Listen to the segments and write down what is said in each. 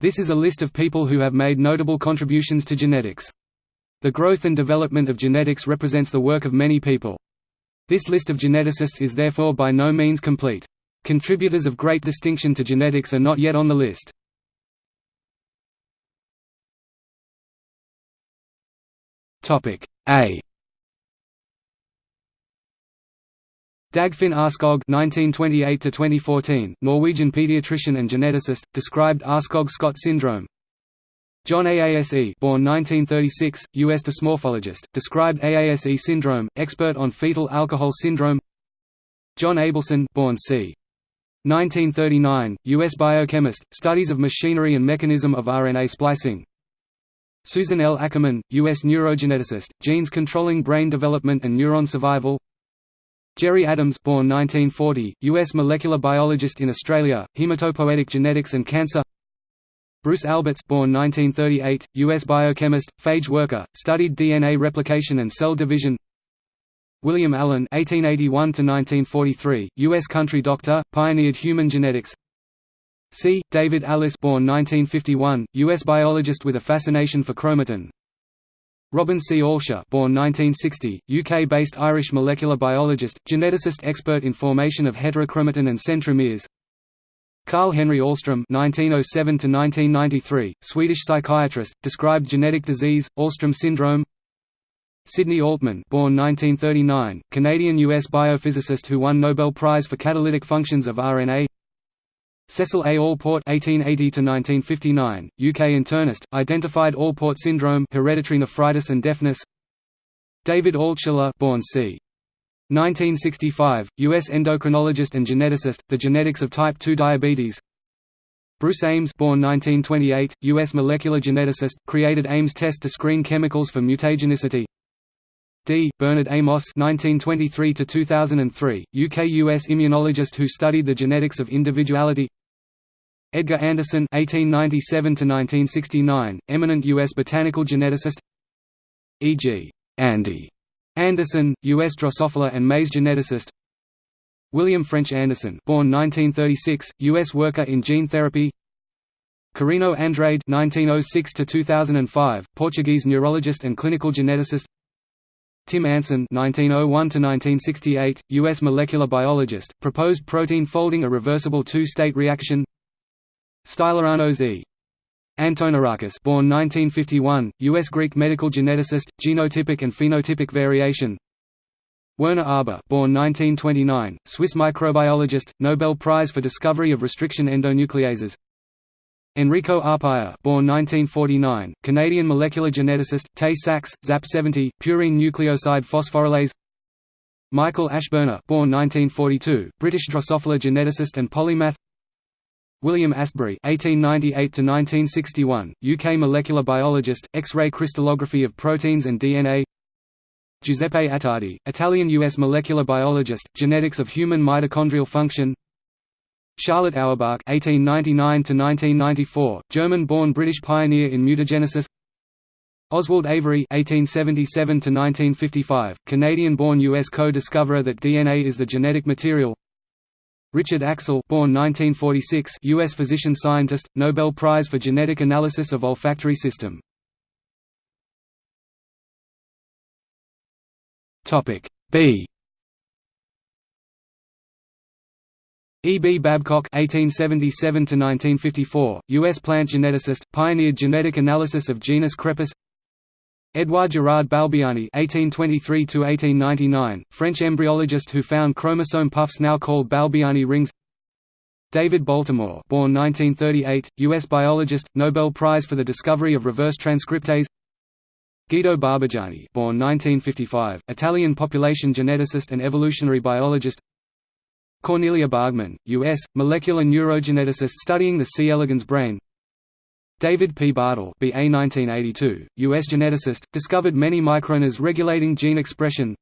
This is a list of people who have made notable contributions to genetics. The growth and development of genetics represents the work of many people. This list of geneticists is therefore by no means complete. Contributors of great distinction to genetics are not yet on the list. A Dagfinn Aarskog (1928–2014), Norwegian pediatrician and geneticist, described Aarskog-Scott syndrome. John Aase, born 1936, U.S. dysmorphologist, described AASE syndrome, expert on fetal alcohol syndrome. John Abelson, born c. 1939, U.S. biochemist, studies of machinery and mechanism of RNA splicing. Susan L. Ackerman, U.S. neurogeneticist, genes controlling brain development and neuron survival. Gerry Adams born 1940, U.S. molecular biologist in Australia, hematopoietic genetics and cancer Bruce Alberts born 1938, U.S. biochemist, phage worker, studied DNA replication and cell division William Allen (1881–1943), U.S. country doctor, pioneered human genetics. C. David Allis, born 1951, U.S. biologist with a fascination for chromatin. Robin C. Allshire born 1960, UK-based Irish molecular biologist, geneticist expert in formation of heterochromatin and centromeres Carl Henry Alström (1907–1993), Swedish psychiatrist, described genetic disease, Alström syndrome. Sidney Altman, born 1939, Canadian-U.S. biophysicist who won Nobel Prize for catalytic functions of RNA. Cecil A. Alport (1880–1959), UK internist, identified Alport syndrome, hereditary nephritis and deafness. David Altshuler, born c. 1965, U.S. endocrinologist and geneticist, The Genetics of Type 2 Diabetes. Bruce Ames, born 1928, U.S. molecular geneticist, created Ames test to screen chemicals for mutagenicity. D. Bernard Amos (1923–2003), UK-US immunologist who studied the genetics of individuality. Edgar Anderson (1897–1969), eminent U.S. botanical geneticist. E.G. Andy Anderson, U.S. Drosophila and maize geneticist. William French Anderson, born 1936, U.S. worker in gene therapy. Corino Andrade (1906–2005), Portuguese neurologist and clinical geneticist. Tim Anson (1901–1968), U.S. molecular biologist, proposed protein folding a reversible two-state reaction. Stylianos E. Antonarakis born 1951, U.S. Greek medical geneticist, genotypic and phenotypic variation. Werner Arber born 1929, Swiss microbiologist, Nobel Prize for discovery of restriction endonucleases. Enrico Arpaia born 1949, Canadian molecular geneticist, Tay-Sachs, ZAP70, purine nucleoside phosphorylase Michael Ashburner born 1942, British Drosophila geneticist and polymath William Astbury (1898–1961), UK molecular biologist, X-ray crystallography of proteins and DNA. Giuseppe Attardi, Italian-US molecular biologist, genetics of human mitochondrial function. Charlotte Auerbach (1899–1994), German-born British pioneer in mutagenesis. Oswald Avery (1877–1955), Canadian-born U.S. co-discoverer that DNA is the genetic material. Richard Axel, born 1946, U.S. physician-scientist, Nobel Prize for genetic analysis of olfactory system. B. E. B. Babcock (1877–1954), U.S. plant geneticist, pioneered genetic analysis of genus Crepis. Edouard Gerard Balbiani (1823–1899), French embryologist who found chromosome puffs now called Balbiani rings. David Baltimore, born 1938, U.S. biologist, Nobel Prize for the discovery of reverse transcriptase. Guido Barbujani, born 1955, Italian population geneticist and evolutionary biologist. Cornelia Bargmann, U.S., molecular neurogeneticist studying the C. elegans brain. David P. Bartel BA 1982, U.S. geneticist, discovered many microRNAs regulating gene expression.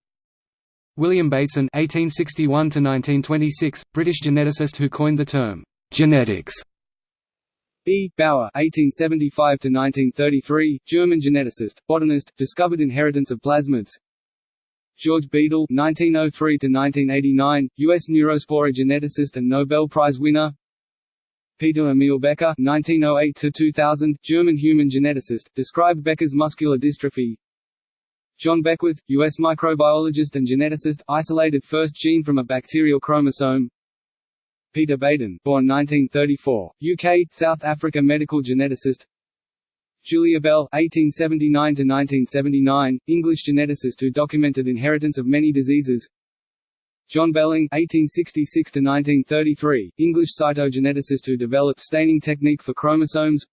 William Bateson (1861–1926), British geneticist who coined the term genetics. E. Bauer (1875–1933), German geneticist, botanist, discovered inheritance of plasmids. George Beadle (1903–1989), U.S. neurospora geneticist and Nobel Prize winner. Peter Emil Becker (1908–2000), German human geneticist, described Becker's muscular dystrophy. John Beckwith, U.S. microbiologist and geneticist, isolated first gene from a bacterial chromosome. Peter Beighton, born 1934, UK, South Africa medical geneticist. Julia Bell (1879–1979), English geneticist who documented inheritance of many diseases. John Belling (1866–1933), English cytogeneticist who developed staining technique for chromosomes.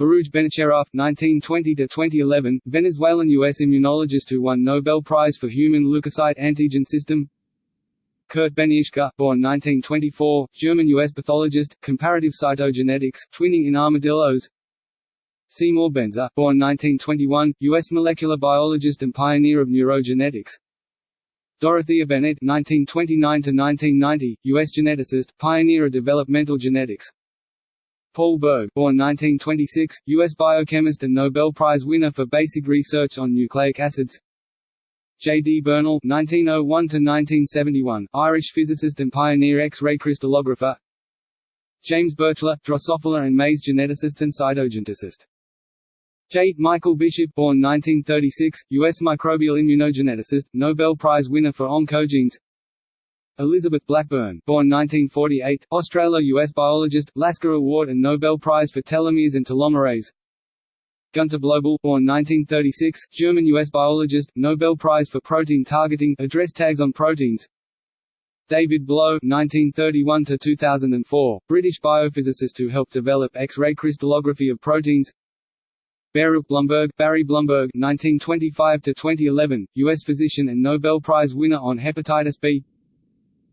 Baruj Benacerraf (1920–2011), Venezuelan-U.S. immunologist who won Nobel Prize for Human Leukocyte Antigen System. Kurt Benirschke, born 1924, German-U.S. pathologist, comparative cytogenetics, twinning in armadillos. Seymour Benzer, born 1921, U.S. molecular biologist and pioneer of neurogenetics. Dorothea Bennett (1929–1990), U.S. geneticist, pioneer of developmental genetics. Paul Berg, born 1926, U.S. biochemist and Nobel Prize winner for basic research on nucleic acids. J. D. Bernal (1901–1971), Irish physicist and pioneer X-ray crystallographer. James Birchler, Drosophila and maize geneticist and cytogeneticist. J. Michael Bishop, born 1936, U.S. microbial immunogeneticist, Nobel Prize winner for oncogenes. Elizabeth Blackburn, born 1948, Australo-US biologist, Lasker Award and Nobel Prize for telomeres and telomerase. Gunter Blobel, born 1936, German-US biologist, Nobel Prize for protein targeting, address tags on proteins. David Blow (1931–2004), British biophysicist who helped develop X-ray crystallography of proteins. Baruch Blumberg, Barry Blumberg (1925–2011), U.S. physician and Nobel Prize winner on hepatitis B.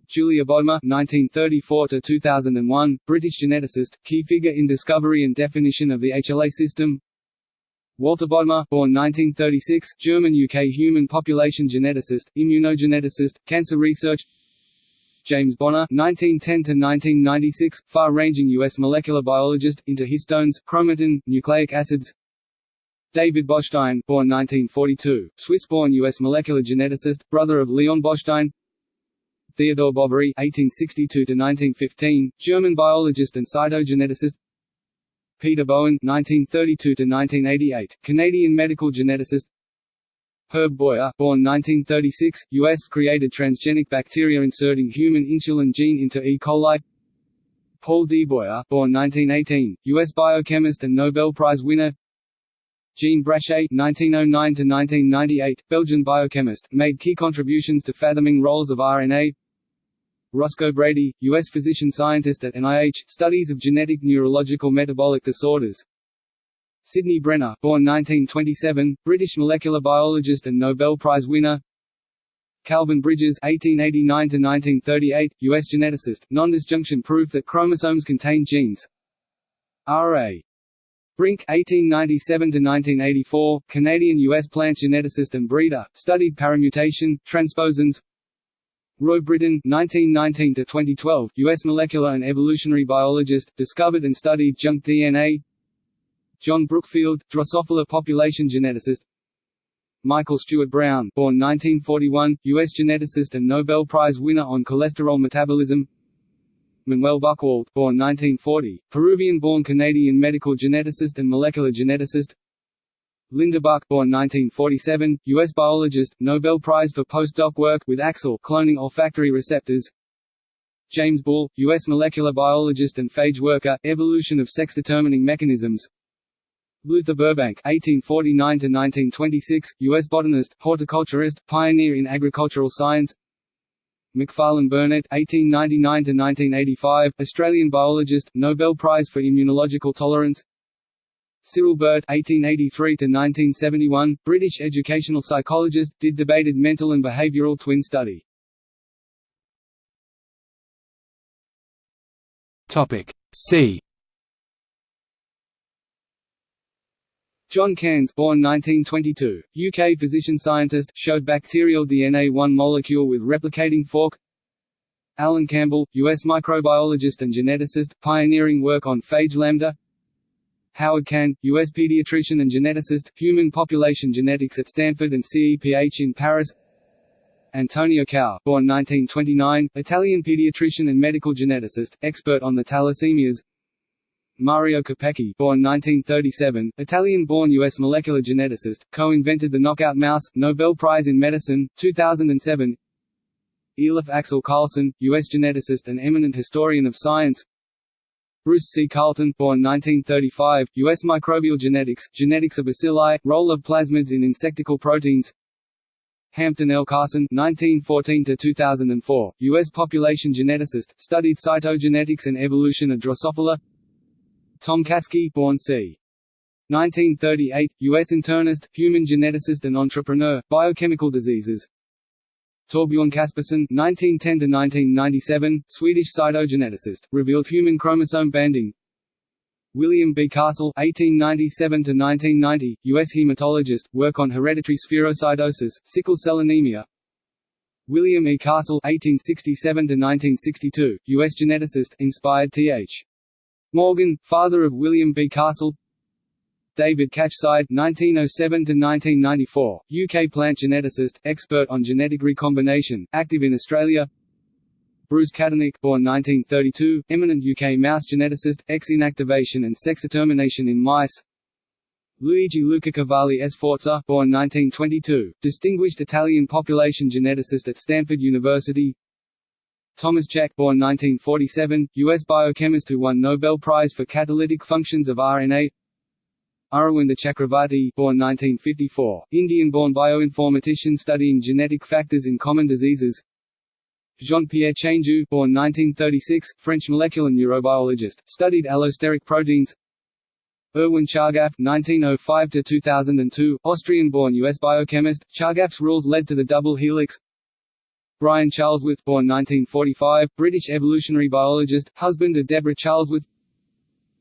Julia Bodmer (1934–2001), British geneticist, key figure in discovery and definition of the HLA system. Walter Bodmer, born 1936, German-UK human population geneticist, immunogeneticist, cancer research. James Bonner (1910–1996), far-ranging U.S. molecular biologist, into histones, chromatin, nucleic acids. David Botstein, born 1942, Swiss-born U.S. molecular geneticist, brother of Leon Botstein. Theodore Boveri (1862–1915), German biologist and cytogeneticist. Peter Bowen (1932–1988), Canadian medical geneticist. Herb Boyer, born 1936, U.S. created transgenic bacteria inserting human insulin gene into E. coli. Paul D. Boyer, born 1918, U.S. biochemist and Nobel Prize winner. Jean Brachet (1909–1998), Belgian biochemist, made key contributions to fathoming roles of RNA. Roscoe Brady, U.S. physician-scientist at NIH, studies of genetic neurological metabolic disorders. Sidney Brenner, born 1927, British molecular biologist and Nobel Prize winner. Calvin Bridges (1889–1938), U.S. geneticist, non-disjunction proof that chromosomes contain genes. R.A. Brink (1897–1984), Canadian-U.S. plant geneticist and breeder, studied paramutation, transposons. Roy Britten (1919–2012), U.S. molecular and evolutionary biologist, discovered and studied junk DNA. John Brookfield, Drosophila population geneticist. Michael Stewart Brown, born 1941, U.S. geneticist and Nobel Prize winner on cholesterol metabolism. Manuel Buchwald, born 1940, Peruvian-born Canadian medical geneticist and molecular geneticist. Linda Buck, born 1947, U.S. biologist, Nobel Prize for postdoc work with Axel cloning olfactory receptors. James Bull, U.S. molecular biologist and phage worker, evolution of sex-determining mechanisms. Luther Burbank (1849–1926), U.S. botanist, horticulturist, pioneer in agricultural science. Macfarlane Burnet (1899–1985), Australian biologist, Nobel Prize for Immunological Tolerance. Cyril Burt (1883–1971), British educational psychologist, did debated mental and behavioural twin study. Topic C. John Cairns born 1922, UK physician-scientist, showed bacterial DNA one molecule with replicating fork Alan Campbell, U.S. microbiologist and geneticist, pioneering work on phage lambda Howard Cann, U.S. pediatrician and geneticist, human population genetics at Stanford and CEPH in Paris Antonio Cao, born 1929, Italian pediatrician and medical geneticist, expert on the thalassemias Mario Capecchi born 1937, Italian-born U.S. molecular geneticist, co-invented the knockout mouse, Nobel Prize in Medicine, 2007 Elof Axel Carlson, U.S. geneticist and eminent historian of science Bruce C. Carlton born 1935, U.S. microbial genetics, genetics of bacilli, role of plasmids in insectical proteins Hampton L. Carson 1914–2004, U.S. population geneticist, studied cytogenetics and evolution of Drosophila Tom Caskey born c. 1938, U.S. internist, human geneticist and entrepreneur, biochemical diseases Torbjorn Caspersson (1910–1997), Swedish cytogeneticist, revealed human chromosome banding. William B. Castle (1897–1990), U.S. hematologist, work on hereditary spherocytosis, sickle cell anemia. William E. Castle (1867–1962), U.S. geneticist, inspired Th. Morgan, father of William B. Castle. David Catcheside (1907–1994), UK plant geneticist, expert on genetic recombination, active in Australia. Bruce Cattanach, born 1932, eminent UK mouse geneticist, X-inactivation and sex determination in mice. Luigi Luca Cavalli Sforza, born 1922, distinguished Italian population geneticist at Stanford University. Thomas Cech born 1947, U.S. biochemist who won Nobel Prize for catalytic functions of RNA. Aravinda Chakravarti, born 1954, Indian-born bioinformatician studying genetic factors in common diseases. Jean-Pierre Changeux, born 1936, French molecular neurobiologist, studied allosteric proteins. Erwin Chargaff (1905–2002), Austrian-born U.S. biochemist. Chargaff's rules led to the double helix. Brian Charlesworth, born 1945, British evolutionary biologist, husband of Deborah Charlesworth.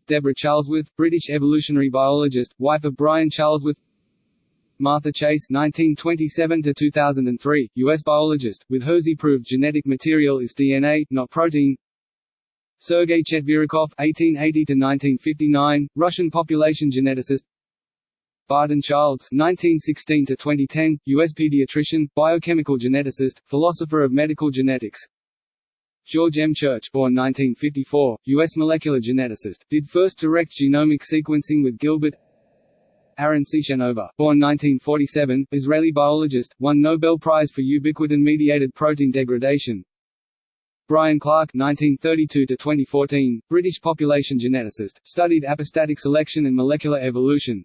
Deborah Charlesworth, British evolutionary biologist, wife of Brian Charlesworth. Martha Chase (1927–2003), U.S. biologist, with Hershey proved genetic material is DNA, not protein. Sergei Chetverikov (1880–1959), Russian population geneticist. Barton Childs (1916–2010), U.S. pediatrician, biochemical geneticist, philosopher of medical genetics. George M. Church, born 1954, U.S. molecular geneticist, did first direct genomic sequencing with Gilbert Aaron Ciechanover, born 1947, Israeli biologist, won Nobel Prize for ubiquitin-mediated protein degradation. Brian Clark (1932–2014), British population geneticist, studied apostatic selection and molecular evolution.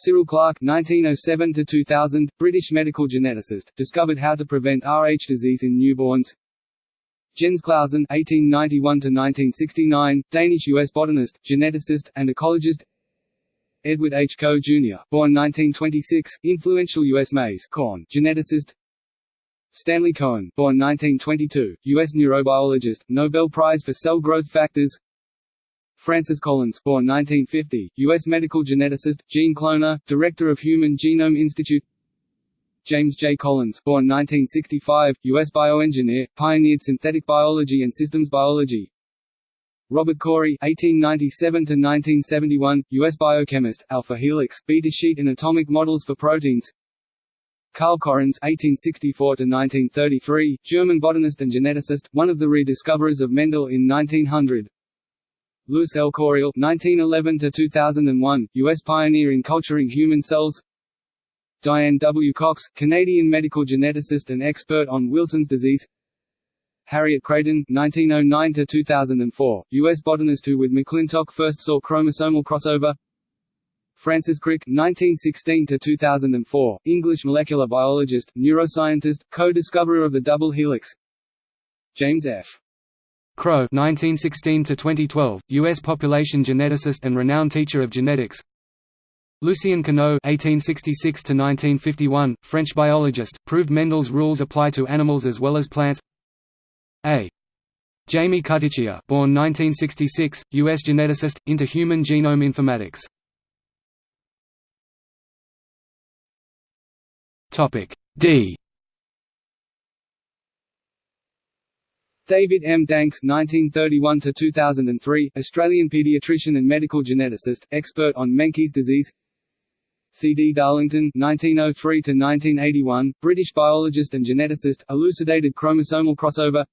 Cyril Clark (1907–2000), British medical geneticist, discovered how to prevent Rh disease in newborns. Jens Clausen (1891–1969), Danish-U.S. botanist, geneticist, and ecologist. Edward H. Coe, Jr., born 1926, influential U.S. maize corn geneticist. Stanley Cohen, born 1922, U.S. neurobiologist, Nobel Prize for Cell Growth Factors. Francis Collins, born 1950, U.S. medical geneticist, gene cloner, director of Human Genome Institute. James J. Collins, born 1965, U.S. bioengineer, pioneered synthetic biology and systems biology. Robert Corey (1897–1971), U.S. biochemist, alpha helix, beta sheet and atomic models for proteins. Carl Correns (1864–1933), German botanist and geneticist, one of the rediscoverers of Mendel in 1900. Louis L. Coriell (1911–2001), U.S. pioneer in culturing human cells. Diane W. Cox, Canadian medical geneticist and expert on Wilson's disease. Harriet Creighton (1909–2004), U.S. botanist who with McClintock first saw chromosomal crossover. Francis Crick (1916–2004), English molecular biologist, neuroscientist, co-discoverer of the double helix. James F. Crow (1916–2012), U.S. population geneticist and renowned teacher of genetics. Lucien Cuénot (1866–1951), French biologist, proved Mendel's rules apply to animals as well as plants. A. Jamie Cuticchia, born 1966, U.S. geneticist, into human genome informatics. Topic D. David M. Danks (1931–2003), Australian paediatrician and medical geneticist, expert on Menkes disease. C. D. Darlington (1903–1981), British biologist and geneticist, elucidated chromosomal crossover.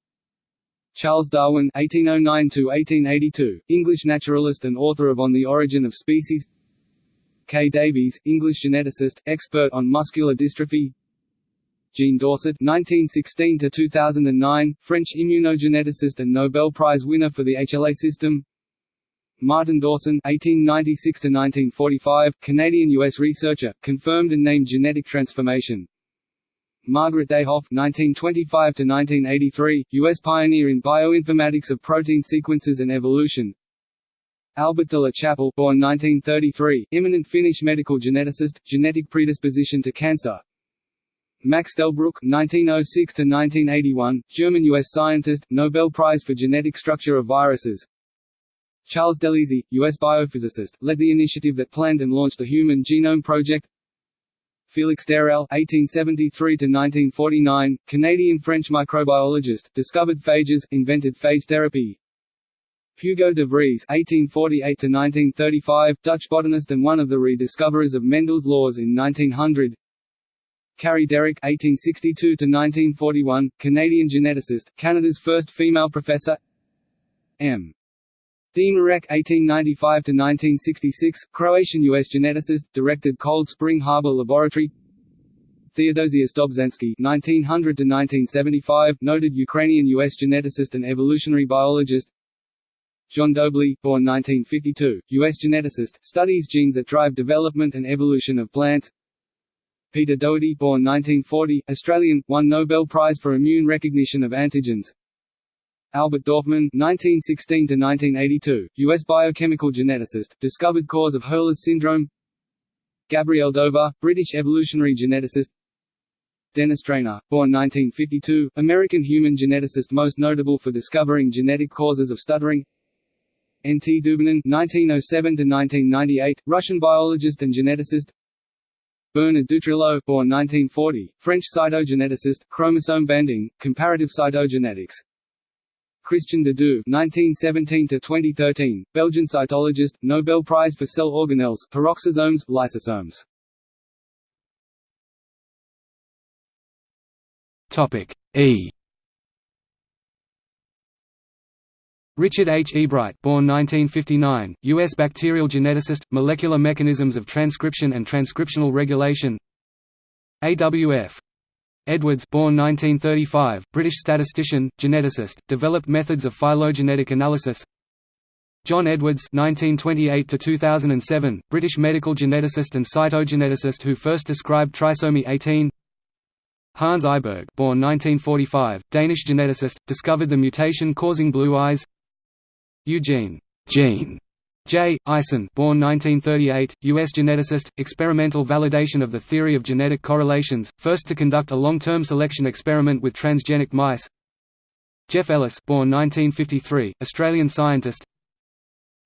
Charles Darwin (1809–1882), English naturalist and author of On the Origin of Species. K. Davies, English geneticist, expert on muscular dystrophy. Jean Dausset (1916–2009), French immunogeneticist and Nobel Prize winner for the HLA system. Martin Dawson (1896–1945), Canadian-U.S. researcher, confirmed and named genetic transformation. Margaret Dayhoff (1925–1983), U.S. pioneer in bioinformatics of protein sequences and evolution. Albert de la Chapelle, born 1933, eminent Finnish medical geneticist, genetic predisposition to cancer. Max Delbruck (1906–1981), German-U.S. scientist, Nobel Prize for genetic structure of viruses. Charles Delisi, U.S. biophysicist, led the initiative that planned and launched the Human Genome Project. Félix d'Herelle (1873–1949), Canadian-French microbiologist, discovered phages, invented phage therapy. Hugo de Vries (1848–1935), Dutch botanist and one of the rediscoverers of Mendel's laws in 1900. Carrie Derrick (1862–1941), Canadian geneticist, Canada's first female professor. M. Demerec (1895–1966), Croatian-U.S. geneticist, directed Cold Spring Harbor Laboratory. Theodosius Dobzhansky (1900–1975), noted Ukrainian-U.S. geneticist and evolutionary biologist. John Doebley, born 1952, U.S. geneticist, studies genes that drive development and evolution of plants. Peter Doherty, born 1940, Australian, won Nobel Prize for Immune Recognition of Antigens. Albert Dorfman (1916–1982), U.S. biochemical geneticist, discovered cause of Hurler's syndrome. Gabrielle Dover, British evolutionary geneticist. Dennis Drayna, born 1952, American human geneticist most notable for discovering genetic causes of stuttering. N. T. Dubinin (1907–1998), Russian biologist and geneticist. Bernard Dutrillaux, born 1940, French cytogeneticist, chromosome banding, comparative cytogenetics. Christian de Duve (1917–2013), Belgian cytologist, Nobel Prize for cell organelles, peroxisomes, lysosomes. Topic E. Richard H. Ebright, born 1959, U.S. bacterial geneticist, molecular mechanisms of transcription and transcriptional regulation. AWF Edwards born 1935, British statistician, geneticist, developed methods of phylogenetic analysis John Edwards 1928 2007, British medical geneticist and cytogeneticist who first described trisomy 18 Hans Eiberg born 1945, Danish geneticist, discovered the mutation causing blue eyes Eugene Gene J. Eisen born 1938, U.S. geneticist, experimental validation of the theory of genetic correlations, first to conduct a long-term selection experiment with transgenic mice Jeff Ellis born 1953, Australian scientist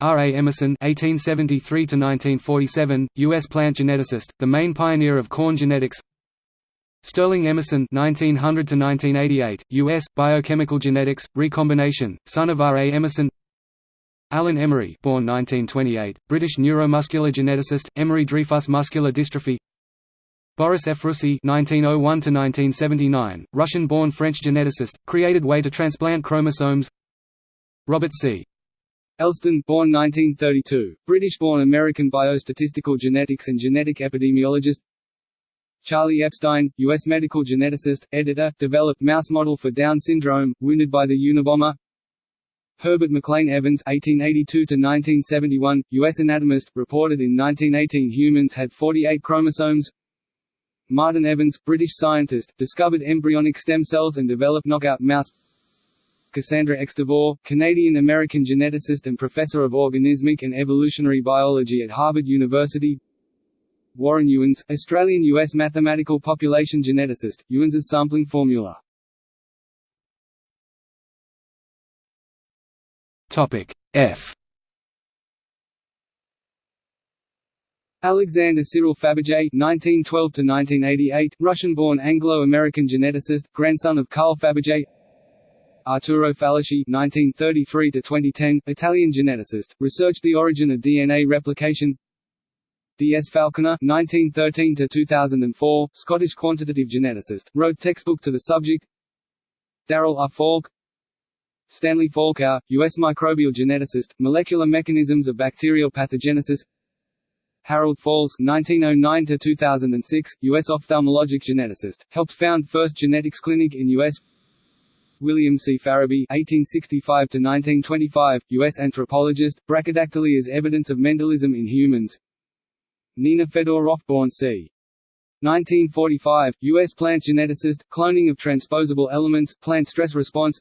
R. A. Emerson (1873–1947), U.S. plant geneticist, the main pioneer of corn genetics. Sterling Emerson (1900–1988), U.S. biochemical genetics, recombination, son of R. A. Emerson. Alan Emery born 1928, British neuromuscular geneticist, Emery-Dreifuss muscular dystrophy Boris Ephrussi (1901–1979), Russian-born French geneticist, created way to transplant chromosomes. Robert C. Elston, born 1932, British-born American biostatistical genetics and genetic epidemiologist. Charlie Epstein, U.S. medical geneticist, editor, developed mouse model for Down syndrome, wounded by the Unabomber. Herbert McLean Evans (1882–1971), U.S. anatomist, reported in 1918 humans had 48 chromosomes. Martin Evans, British scientist, discovered embryonic stem cells and developed knockout mouse. Cassandra. DeVore, Canadian-American geneticist and professor of organismic and evolutionary biology at Harvard University. Warren Ewens, Australian-U.S. mathematical population geneticist, Ewens's sampling formula Topic F. Alexander Cyril Fabergé (1912–1988), Russian-born Anglo-American geneticist, grandson of Carl Fabergé. Arturo Falaschi (1933–2010), Italian geneticist, researched the origin of DNA replication. D. S. Falconer (1913–2004), Scottish quantitative geneticist, wrote textbook to the subject. Darrell R. Falk Stanley Falkow, U.S. microbial geneticist, molecular mechanisms of bacterial pathogenesis Harold Falls (1909–2006), U.S. ophthalmologic geneticist, helped found first genetics clinic in U.S. William C. Farabee (1865–1925), U.S. anthropologist, brachydactyly as evidence of Mendelism in humans. Nina Fedoroff, born c. 1945, U.S. plant geneticist, cloning of transposable elements, plant stress response.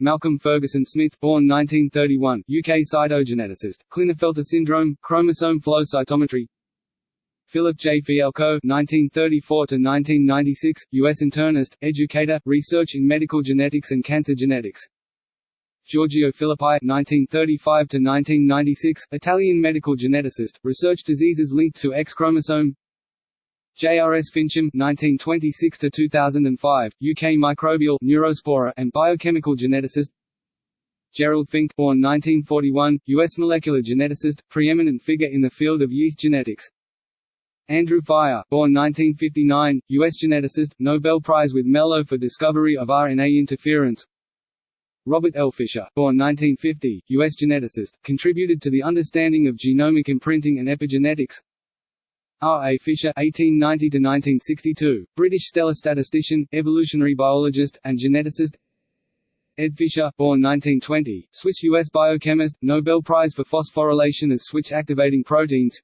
Malcolm Ferguson Smith, born 1931, UK cytogeneticist, Klinefelter syndrome, chromosome flow cytometry. Philip J. Fialkow (1934–1996), U.S. internist, educator, research in medical genetics and cancer genetics. Giorgio Filippi (1935–1996), Italian medical geneticist, research diseases linked to X chromosome. J.R.S. Fincham (1926–2005), UK microbial, neurospora, and biochemical geneticist. Gerald Fink, born 1941, U.S. molecular geneticist, preeminent figure in the field of yeast genetics. Andrew Fire, born 1959, U.S. geneticist, Nobel Prize with Mello for discovery of RNA interference. Robert L. Fisher, born 1950, U.S. geneticist, contributed to the understanding of genomic imprinting and epigenetics. R. A. Fisher (1890–1962), British stellar statistician, evolutionary biologist, and geneticist. Ed Fisher, born 1920, Swiss-U.S. biochemist, Nobel Prize for phosphorylation as switch-activating proteins.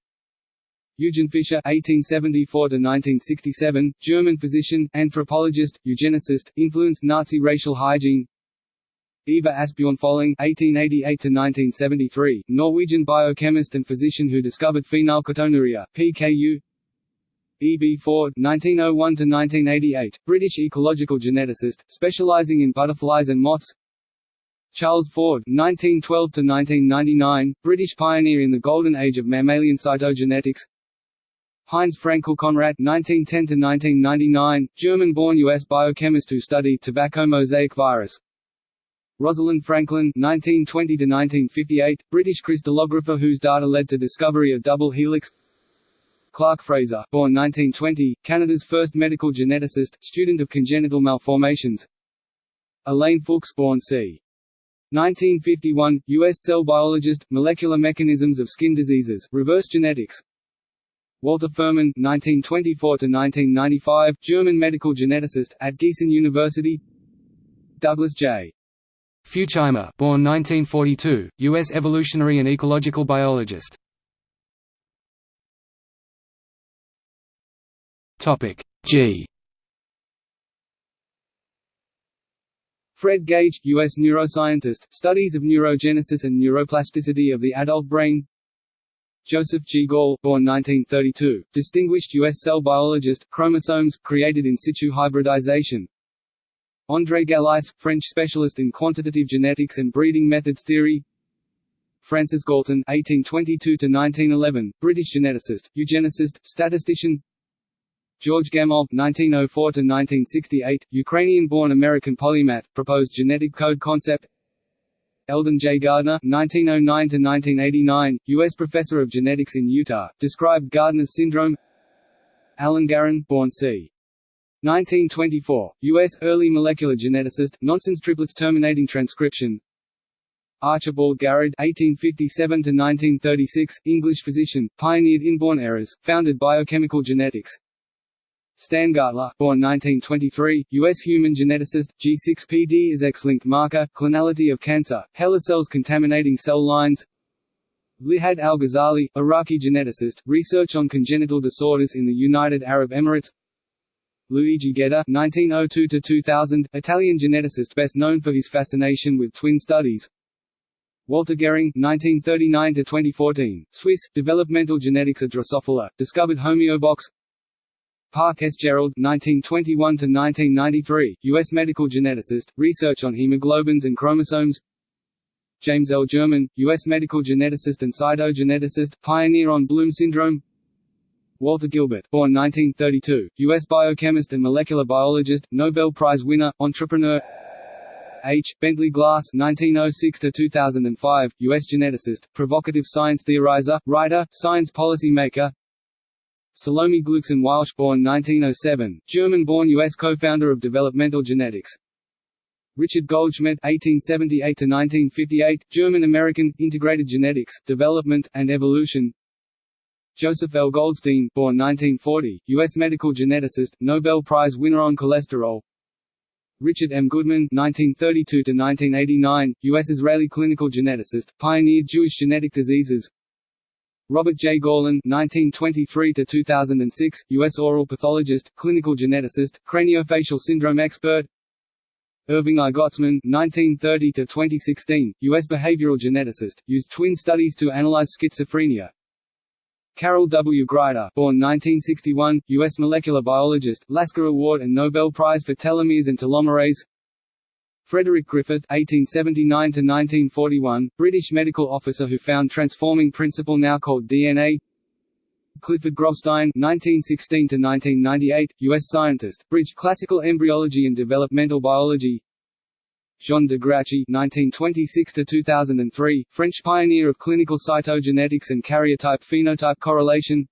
Eugen Fischer (1874–1967), German physician, anthropologist, eugenicist, influenced Nazi racial hygiene. Ivar Asbjørn Folling (1888–1973), Norwegian biochemist and physician who discovered phenylketonuria (PKU). E. B. Ford (1901–1988), British ecological geneticist, specialising in butterflies and moths. Charles Ford (1912–1999), British pioneer in the golden age of mammalian cytogenetics. Heinz Fraenkel-Conrat (1910–1999), German-born U.S. biochemist who studied tobacco mosaic virus. Rosalind Franklin (1920–1958), British crystallographer whose data led to discovery of double helix. Clark Fraser, born 1920, Canada's first medical geneticist, student of congenital malformations. Elaine Fuchs, born c. 1951, U.S. cell biologist, molecular mechanisms of skin diseases, reverse genetics. Walter Fuhrmann (1924–1995), German medical geneticist at Gießen University. Douglas J. Futuyma, born 1942, U.S. evolutionary and ecological biologist. G. Fred Gage, U.S. neuroscientist, studies of neurogenesis and neuroplasticity of the adult brain. Joseph G. Gall, born 1932, distinguished U.S. cell biologist, chromosomes, created in situ hybridization, André Gallais, French specialist in quantitative genetics and breeding methods theory Francis Galton (1822–1911), British geneticist, eugenicist, statistician. George Gamow (1904–1968), Ukrainian-born American polymath, proposed genetic code concept. Eldon J. Gardner (1909–1989), U.S. professor of genetics in Utah, described Gardner's syndrome. Alan Garen, born c. 1924, U.S. early molecular geneticist, nonsense triplets terminating transcription. Archibald Garrod (1857–1936), English physician, pioneered inborn errors, founded biochemical genetics. Stan Gartler, born 1923, U.S. human geneticist, G6PD is X-linked marker, clonality of cancer, HeLa cells contaminating cell lines. Lihad al-Ghazali, Iraqi geneticist, research on congenital disorders in the United Arab Emirates. Luigi Gedda (1902–2000), Italian geneticist best known for his fascination with twin studies. Walter Gehring (1939–2014), Swiss, developmental genetics of Drosophila, discovered Homeobox. Park S. Gerald (1921–1993), U.S. medical geneticist, research on hemoglobins and chromosomes. James L. German, U.S. medical geneticist and cytogeneticist, pioneer on Bloom syndrome. Walter Gilbert, born 1932, U.S. biochemist and molecular biologist, Nobel Prize winner, entrepreneur. H. Bentley Glass (1906–2005), U.S. geneticist, provocative science theorizer, writer, science policy maker. Salome Gluecksohn-Waelsch, born 1907, German-born U.S. co-founder of developmental genetics. Richard Goldschmidt (1878–1958), German-American, Integrated Genetics, Development, and Evolution. Joseph L. Goldstein, born 1940, U.S. medical geneticist, Nobel Prize winner on cholesterol. Richard M. Goodman (1932–1989), U.S. Israeli clinical geneticist, pioneered Jewish genetic diseases. Robert J. Gorlin (1923–2006), U.S. oral pathologist, clinical geneticist, craniofacial syndrome expert. Irving I. Gottesman (1930–2016), U.S. behavioral geneticist, used twin studies to analyze schizophrenia. Carol W. Greider, born 1961, U.S. molecular biologist, Lasker Award and Nobel Prize for telomeres and telomerase. Frederick Griffith (1879–1941), British medical officer who found transforming principle now called DNA. Clifford Grobstein (1916–1998), U.S. scientist, bridged classical embryology and developmental biology. Jean de Grouchy (1926–2003), French pioneer of clinical cytogenetics and karyotype-phenotype correlation.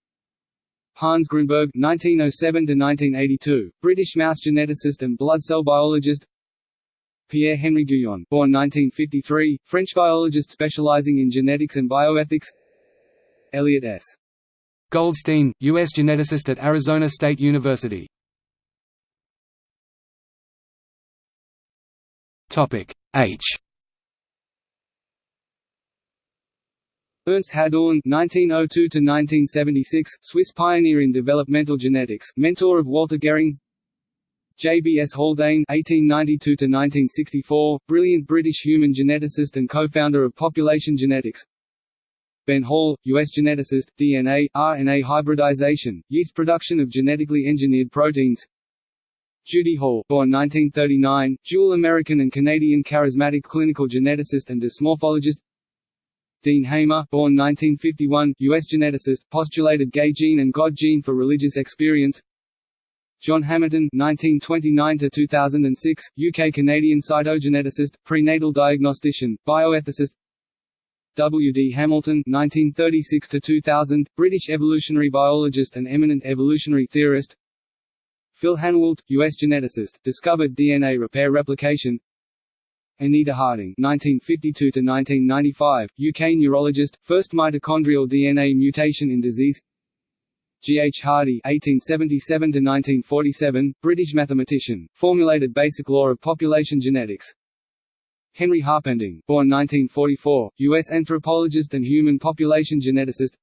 Hans Grunberg (1907–1982), British mouse geneticist and blood cell biologist. Pierre-Henri Gouyon, born 1953, French biologist specializing in genetics and bioethics. Elliot S. Goldstein, U.S. geneticist at Arizona State University. Topic H. Ernst Hadorn (1902–1976), Swiss pioneer in developmental genetics, mentor of Walter Gehring. J.B.S. Haldane (1892–1964), brilliant British human geneticist and co-founder of Population Genetics. Ben Hall, U.S. geneticist, DNA, RNA hybridization, yeast production of genetically engineered proteins. Judy Hall, born 1939, dual American and Canadian charismatic clinical geneticist and dysmorphologist. Dean Hamer, born 1951, U.S. geneticist, postulated gay gene and God gene for religious experience. John Hamilton (1929–2006), UK-Canadian cytogeneticist, prenatal diagnostician, bioethicist. W. D. Hamilton (1936–2000), British evolutionary biologist and eminent evolutionary theorist. Phil Hanawalt, U.S. geneticist, discovered DNA repair replication. Anita Harding (1952–1995), UK neurologist, first mitochondrial DNA mutation in disease. G. H. Hardy (1877–1947), British mathematician, formulated basic law of population genetics. Henry Harpending, born 1944, U.S. anthropologist and human population geneticist.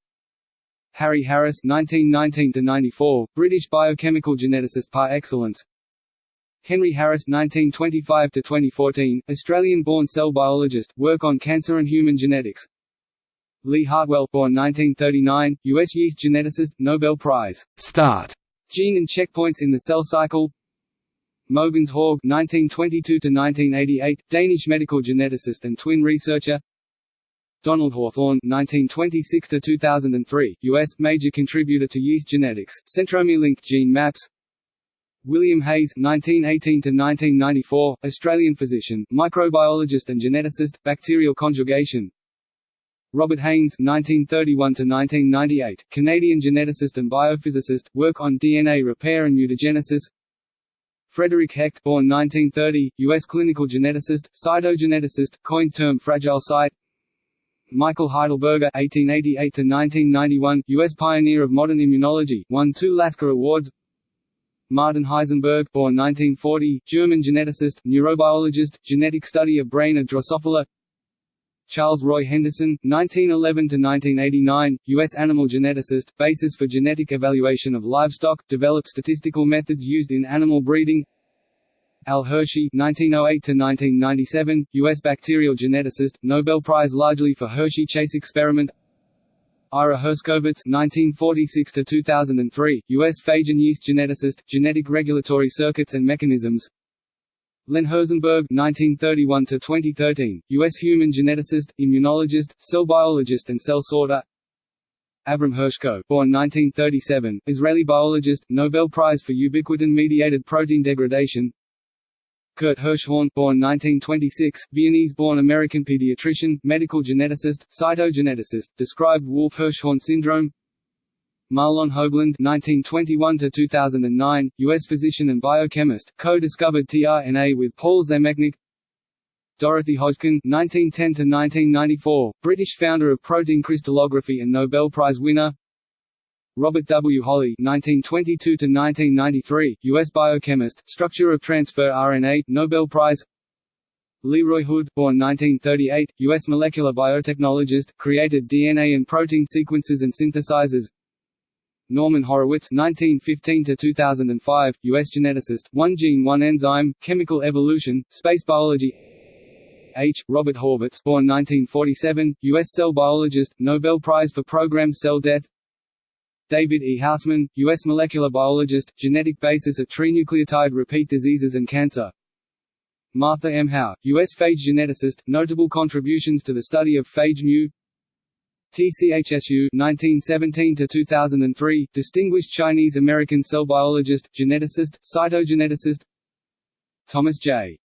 Harry Harris (1919–94), British biochemical geneticist par excellence. Henry Harris (1925–2014), Australian-born cell biologist, work on cancer and human genetics. Lee Hartwell, born 1939, U.S. yeast geneticist, Nobel Prize. Start. Gene and checkpoints in the cell cycle. Mogens Haug (1922–1988), Danish medical geneticist and twin researcher. Donald Hawthorne (1926–2003), U.S. major contributor to yeast genetics, centromere-linked gene maps. William Hayes (1918–1994), Australian physician, microbiologist and geneticist, bacterial conjugation. Robert Haynes (1931–1998), Canadian geneticist and biophysicist, work on DNA repair and mutagenesis. Frederick Hecht, born 1930, U.S. clinical geneticist, cytogeneticist, coined term fragile site. Michael Heidelberger (1888–1991), U.S. pioneer of modern immunology, won two Lasker Awards. Martin Heisenberg, born 1940, German geneticist, neurobiologist, genetic study of brain of Drosophila. Charles Roy Henderson, 1911–1989, U.S. animal geneticist, basis for genetic evaluation of livestock, developed statistical methods used in animal breeding. Al Hershey (1908–1997), U.S. bacterial geneticist, Nobel Prize largely for Hershey-Chase experiment. Ira Herskowitz (1946–2003), U.S. phage and yeast geneticist, genetic regulatory circuits and mechanisms. Len Herzenberg (1931–2013), U.S. human geneticist, immunologist, cell biologist, and cell sorter. Avram Hershko, born 1937, Israeli biologist, Nobel Prize for ubiquitin-mediated protein degradation. Kurt Hirschhorn, born 1926, Viennese-born American pediatrician, medical geneticist, cytogeneticist, described Wolff-Hirschhorn syndrome. Mahlon Hoagland (1921–2009), U.S. physician and biochemist, co-discovered tRNA with Paul Zamecnik. Dorothy Hodgkin (1910–1994), British founder of protein crystallography and Nobel Prize winner. Robert W. Holley (1922–1993), U.S. biochemist, structure of transfer RNA, Nobel Prize. Leroy Hood, born 1938, U.S. molecular biotechnologist, created DNA and protein sequences and synthesizers. Norman Horowitz (1915–2005), U.S. geneticist, one gene, one enzyme, chemical evolution, space biology. H. Robert Horvitz, born 1947, U.S. cell biologist, Nobel Prize for programmed cell death. David E. Housman, U.S. molecular biologist, genetic basis of trinucleotide repeat diseases and cancer. Martha M. Howe, U.S. phage geneticist, notable contributions to the study of phage mu T. C. Hsu 1917–2003, distinguished Chinese-American cell biologist, geneticist, cytogeneticist Thomas J.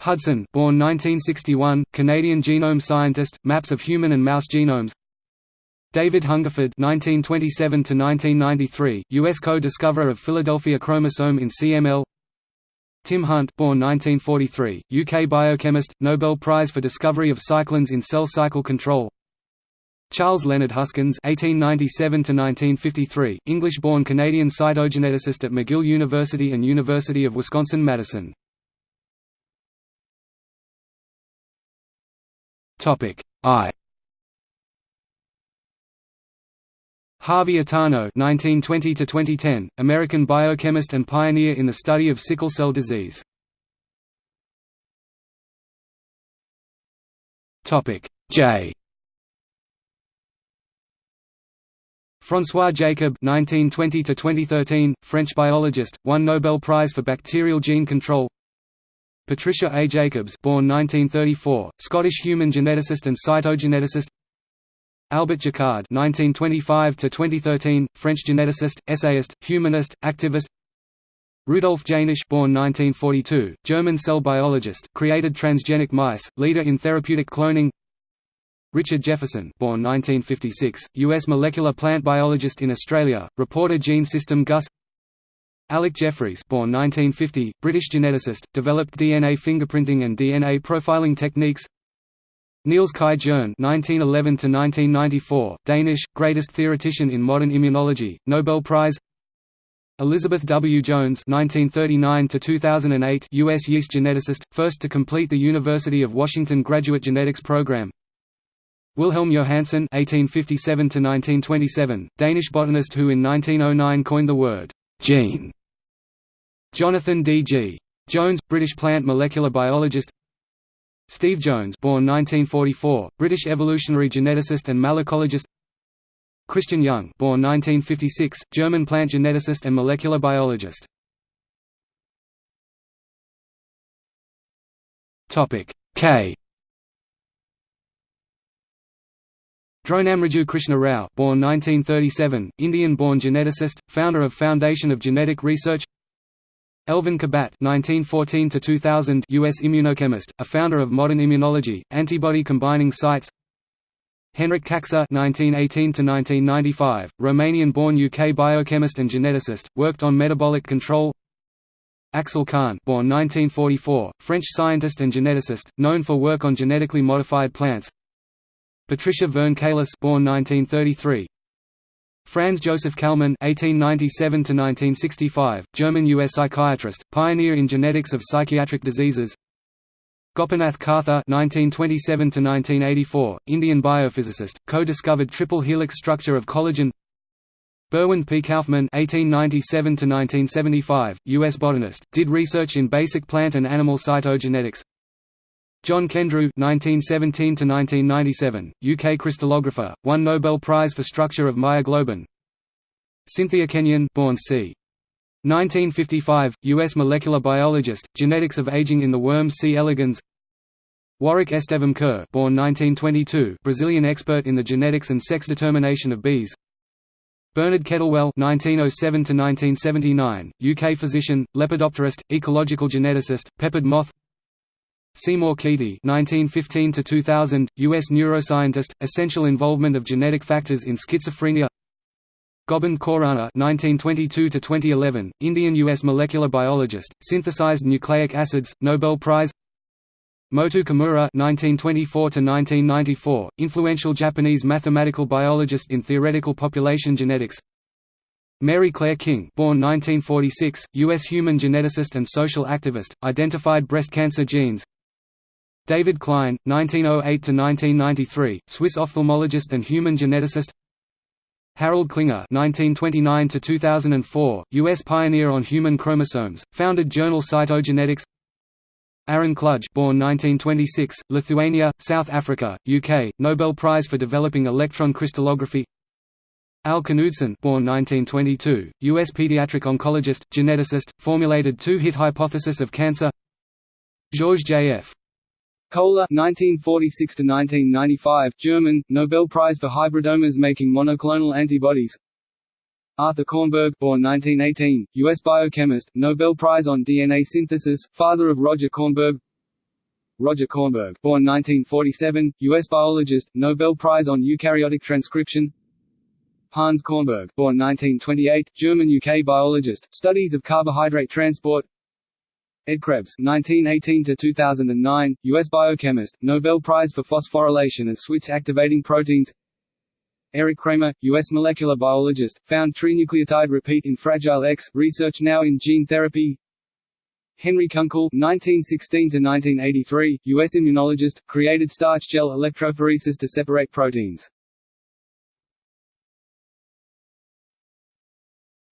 Hudson, born 1961, Canadian genome scientist, maps of human and mouse genomes David Hungerford (1927–1993), U.S. co-discoverer of Philadelphia chromosome in CML. Tim Hunt born 1943, UK biochemist, Nobel Prize for discovery of cyclins in cell cycle control Charles Leonard Huskins (1897–1953), English-born Canadian cytogeneticist at McGill University and University of Wisconsin-Madison. Topic I. Harvey Itano (1920–2010), American biochemist and pioneer in the study of sickle cell disease. Topic J. François Jacob (1920–2013), French biologist, won Nobel Prize for bacterial gene control. Patricia A. Jacobs, born 1934, Scottish human geneticist and cytogeneticist. Albert Jacquard (1925–2013), French geneticist, essayist, humanist, activist. Rudolf Jaenisch, born 1942, German cell biologist, created transgenic mice, leader in therapeutic cloning. Richard Jefferson, born 1956, U.S. molecular plant biologist in Australia, reporter gene system GUS. Alec Jeffreys, born 1950, British geneticist, developed DNA fingerprinting and DNA profiling techniques. Niels Kaj Jerne (1911–1994), Danish, greatest theoretician in modern immunology, Nobel Prize. Elizabeth W. Jones (1939–2008), U.S. yeast geneticist, first to complete the University of Washington graduate genetics program. Wilhelm Johannsen (1857–1927), Danish botanist who in 1909 coined the word gene. Jonathan D. G. Jones, British plant molecular biologist. Steve Jones born 1944, British evolutionary geneticist and malacologist Christian Jung born 1956, German plant geneticist and molecular biologist. K. Dronamraju Krishna Rao born 1937, Indian-born geneticist, founder of Foundation of Genetic Research Elvin Kabat (1914–2000), U.S. immunochemist, a founder of modern immunology, antibody-combining sites. Henrik Kacser (1918–1995), Romanian-born UK biochemist and geneticist, worked on metabolic control. Axel Kahn, born 1944, French scientist and geneticist, known for work on genetically modified plants. Patricia Verne Kalis, born 1933, Franz Joseph Kallmann (1897–1965), German-U.S. psychiatrist, pioneer in genetics of psychiatric diseases. Gopinath Kartha (1927–1984), Indian biophysicist, co-discovered triple helix structure of collagen. Berwin P. Kaufman (1897–1975), U.S. botanist, did research in basic plant and animal cytogenetics. John Kendrew (1917–1997), UK crystallographer, won Nobel Prize for structure of myoglobin. Cynthia Kenyon, born c. 1955, U.S. molecular biologist, genetics of aging in the worm C. elegans. Warwick Estevam Kerr, born 1922, Brazilian expert in the genetics and sex determination of bees. Bernard Kettlewell (1907–1979), UK physician, lepidopterist, ecological geneticist, peppered moth. Seymour Kety (1915–2000), U.S. neuroscientist, essential involvement of genetic factors in schizophrenia. Gobind Khorana (1922–2011), Indian-U.S. molecular biologist, synthesized nucleic acids, Nobel Prize. Motoo Kimura (1924–1994), influential Japanese mathematical biologist in theoretical population genetics. Mary Claire King, born 1946, U.S. human geneticist and social activist, identified breast cancer genes. David Klein, 1908–1993, Swiss ophthalmologist and human geneticist. Harold Klinger (1929–2004), U.S. pioneer on human chromosomes, founded journal Cytogenetics. Aaron Klug born 1926, Lithuania, South Africa, UK, Nobel Prize for developing electron crystallography Al Knudson born 1922, U.S. pediatric oncologist, geneticist, formulated two-hit hypothesis of cancer Georges J.F. Koehler (1946–1995), German, Nobel Prize for hybridomas making monoclonal antibodies. Arthur Kornberg born 1918, U.S. biochemist, Nobel Prize on DNA synthesis, father of Roger Kornberg Roger Kornberg born 1947, U.S. biologist, Nobel Prize on eukaryotic transcription Hans Kornberg born 1928, German-UK biologist, studies of carbohydrate transport Ed Krebs (1918–2009), U.S. biochemist, Nobel Prize for phosphorylation and switch activating proteins. Eric Kramer, U.S. molecular biologist, found trinucleotide repeat in Fragile X, research now in gene therapy. Henry Kunkel (1916–1983), U.S. immunologist, created starch gel electrophoresis to separate proteins.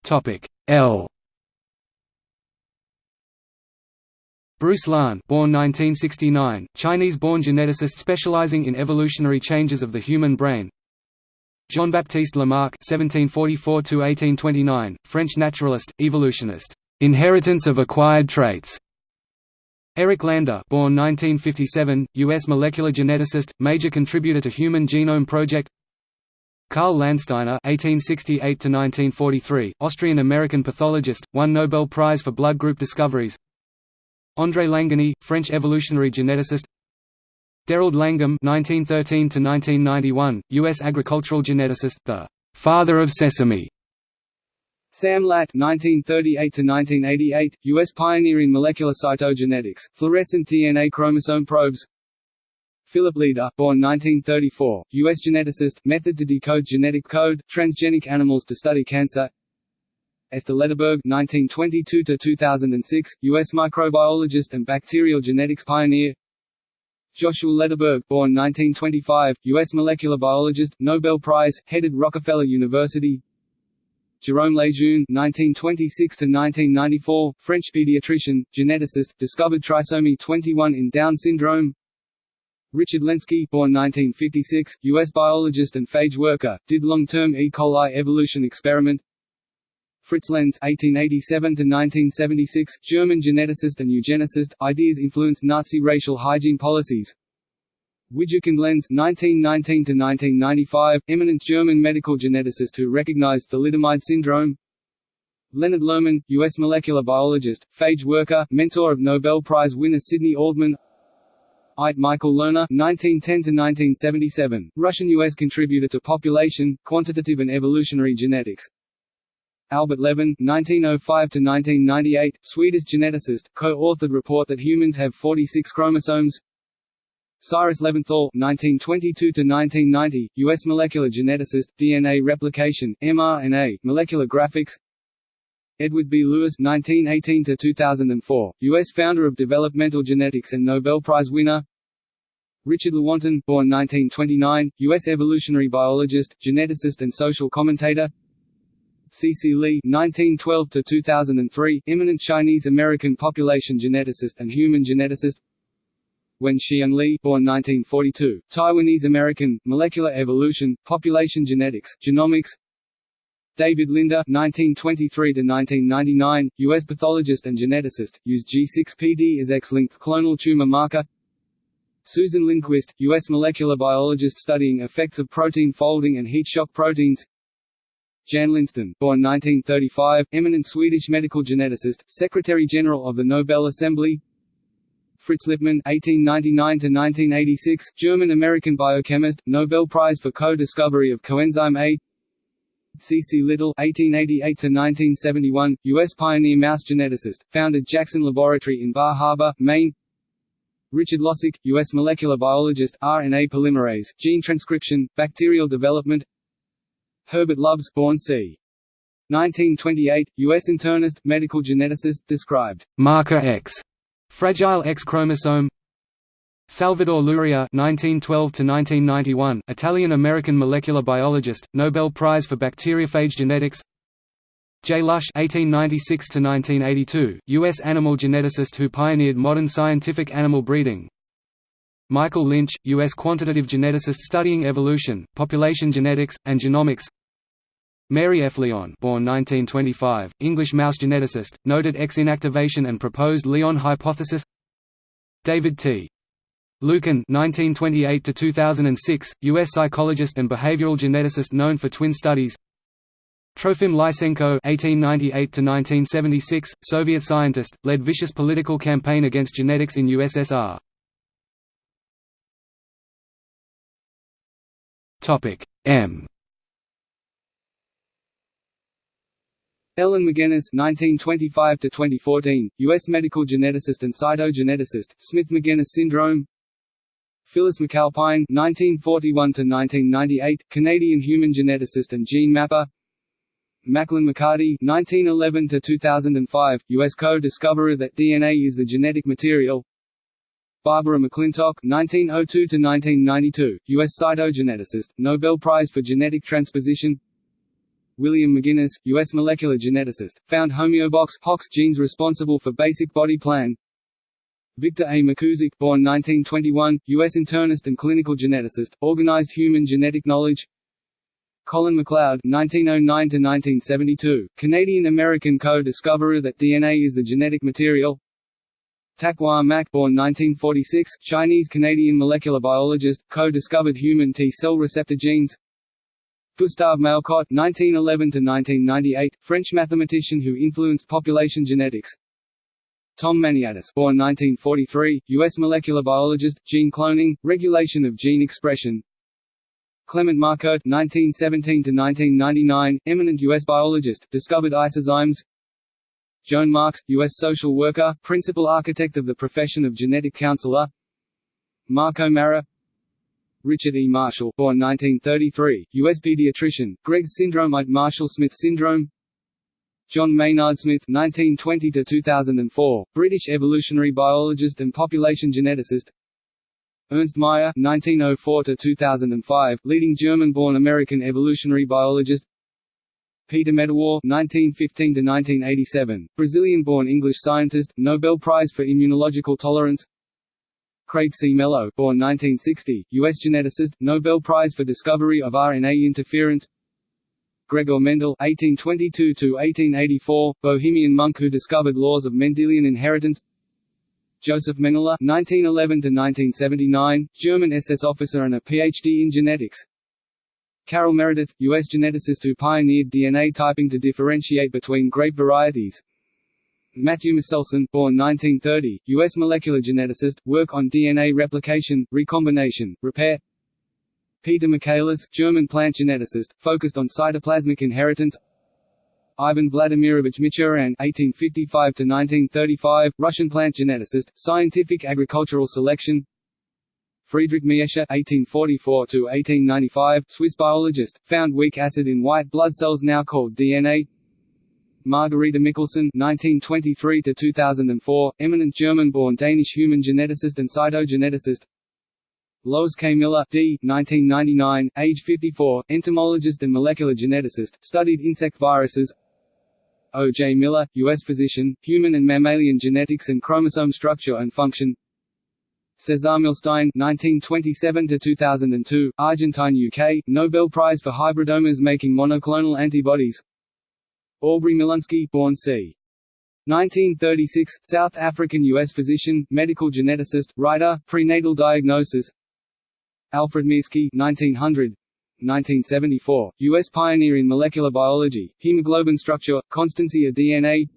Topic L. Bruce Lahn, born 1969, Chinese-born geneticist specializing in evolutionary changes of the human brain. Jean-Baptiste Lamarck (1744–1829), French naturalist, evolutionist. Inheritance of acquired traits. Eric Lander, born 1957, U.S. molecular geneticist, major contributor to Human Genome Project. Karl Landsteiner (1868–1943), Austrian-American pathologist, won Nobel Prize for blood group discoveries. André Langaney, French evolutionary geneticist. Derald Langham (1913–1991), U.S. agricultural geneticist, the father of sesame. Sam Latt (1938–1988), U.S. pioneer in molecular cytogenetics, fluorescent DNA chromosome probes. Philip Leder, born 1934, U.S. geneticist, method to decode genetic code, transgenic animals to study cancer. Esther Lederberg (1922–2006), U.S. microbiologist and bacterial genetics pioneer. Joshua Lederberg, born 1925, U.S. molecular biologist, Nobel Prize, headed Rockefeller University. Jerome Lejeune (1926–1994), French pediatrician, geneticist, discovered trisomy 21 in Down syndrome. Richard Lenski, born 1956, U.S. biologist and phage worker, did long-term E. coli evolution experiment. Fritz Lenz (1887–1976), German geneticist and eugenicist, ideas influenced Nazi racial hygiene policies. Widukind Lenz (1919–1995), eminent German medical geneticist who recognized thalidomide syndrome. Leonard Lerman, U.S. molecular biologist, phage worker, mentor of Nobel Prize winner Sidney Altman. Eit Michael Lerner (1910–1977), Russian-U.S. contributor to population, quantitative and evolutionary genetics. Albert Levan (1905–1998), Swedish geneticist, co-authored report that humans have 46 chromosomes. Cyrus Levinthal (1922–1990), U.S. molecular geneticist, DNA replication, mRNA, molecular graphics. Edward B. Lewis (1918–2004), U.S. founder of developmental genetics and Nobel Prize winner. Richard Lewontin, born 1929, U.S. evolutionary biologist, geneticist and social commentator. C. C. Li (1912–2003), eminent Chinese-American population geneticist and human geneticist. Wen Xiang Li, born 1942, Taiwanese-American, molecular evolution, population genetics, genomics. David Linder (1923–1999), U.S. pathologist and geneticist, used G6PD as X-linked clonal tumor marker. Susan Lindquist, U.S. molecular biologist studying effects of protein folding and heat shock proteins. Jan Lindsten, born 1935, eminent Swedish medical geneticist, Secretary-General of the Nobel Assembly Fritz Lipmann (1899–1986), German-American biochemist, Nobel Prize for co-discovery of coenzyme A. C. C. Little (1888–1971), U.S. pioneer mouse geneticist, founded Jackson Laboratory in Bar Harbor, Maine. Richard Losick, U.S. molecular biologist, RNA polymerase, gene transcription, bacterial development Herbert Lubs born c. 1928, U.S. internist, medical geneticist, described marker X, fragile X chromosome Salvador Luria (1912–1991), Italian-American molecular biologist, Nobel Prize for bacteriophage genetics. J. Lush (1896–1982), U.S. animal geneticist who pioneered modern scientific animal breeding. Michael Lynch, U.S. quantitative geneticist studying evolution, population genetics, and genomics. Mary F. Lyon, born 1925, English mouse geneticist, noted X inactivation and proposed Lyon hypothesis. David T. Lykken (1928–2006), U.S. psychologist and behavioral geneticist known for twin studies. Trofim Lysenko (1898–1976), Soviet scientist, led vicious political campaign against genetics in USSR. Topic M. Ellen Magenis (1925–2014), U.S. medical geneticist and cytogeneticist, Smith-Magenis syndrome. Phyllis McAlpine (1941–1998), Canadian human geneticist and gene mapper. Maclyn McCarty (1911–2005), U.S. co-discoverer that DNA is the genetic material. Barbara McClintock (1902–1992), U.S. cytogeneticist, Nobel Prize for Genetic Transposition. William McGinnis, U.S. molecular geneticist, found homeobox HOX genes responsible for basic body plan. Victor A. McKusick, born 1921, U.S. internist and clinical geneticist, organized human genetic knowledge. Colin MacLeod (1909–1972), Canadian-American co-discoverer that DNA is the genetic material. Tak Wah Mak, born 1946, Chinese-Canadian molecular biologist, co-discovered human T-cell receptor genes. Gustave Malécot (1911–1998), French mathematician who influenced population genetics. Tom Maniatis born 1943, U.S. molecular biologist, gene cloning, regulation of gene expression Clement Markert 1917–1999, eminent U.S. biologist, discovered isozymes Joan Marks, U.S. social worker, principal architect of the profession of genetic counselor Marco O'Mara Richard E. Marshall born 1933, U.S. pediatrician, Gregg syndrome Marshall-Smith syndrome John Maynard Smith (1920–2004), British evolutionary biologist and population geneticist. Ernst Mayr (1904–2005), leading German-born American evolutionary biologist. Peter Medawar (1915–1987), Brazilian-born English scientist, Nobel Prize for Immunological Tolerance. Craig C. Mello, born 1960, U.S. geneticist, Nobel Prize for discovery of RNA interference. Gregor Mendel (1822–1884), Bohemian monk who discovered laws of Mendelian inheritance. Joseph Mengele (1911–1979), German SS officer and a PhD in genetics. Carol Meredith, U.S. geneticist who pioneered DNA typing to differentiate between grape varieties. Matthew Meselson, born 1930, U.S. molecular geneticist, work on DNA replication, recombination, repair. Peter Michaelis, German plant geneticist, focused on cytoplasmic inheritance Ivan Vladimirovich Michurin (1855–1935), Russian plant geneticist, scientific agricultural selection. Friedrich Miescher (1844–1895), Swiss biologist, found weak acid in white blood cells now called DNA. Margareta Mikkelsen (1923–2004), eminent German-born Danish human geneticist and cytogeneticist. Lois K. Miller D. 1999, age 54, entomologist and molecular geneticist, studied insect viruses O. J. Miller, U.S. physician, human and mammalian genetics and chromosome structure and function Cesar Milstein (1927–2002), Argentine, UK, Nobel Prize for hybridomas making monoclonal antibodies. Aubrey Milunsky, born c. 1936, South African U.S. physician, medical geneticist, writer, prenatal diagnosis. Alfred Mirsky 1900 1974, U.S. pioneer in molecular biology, hemoglobin structure, constancy of DNA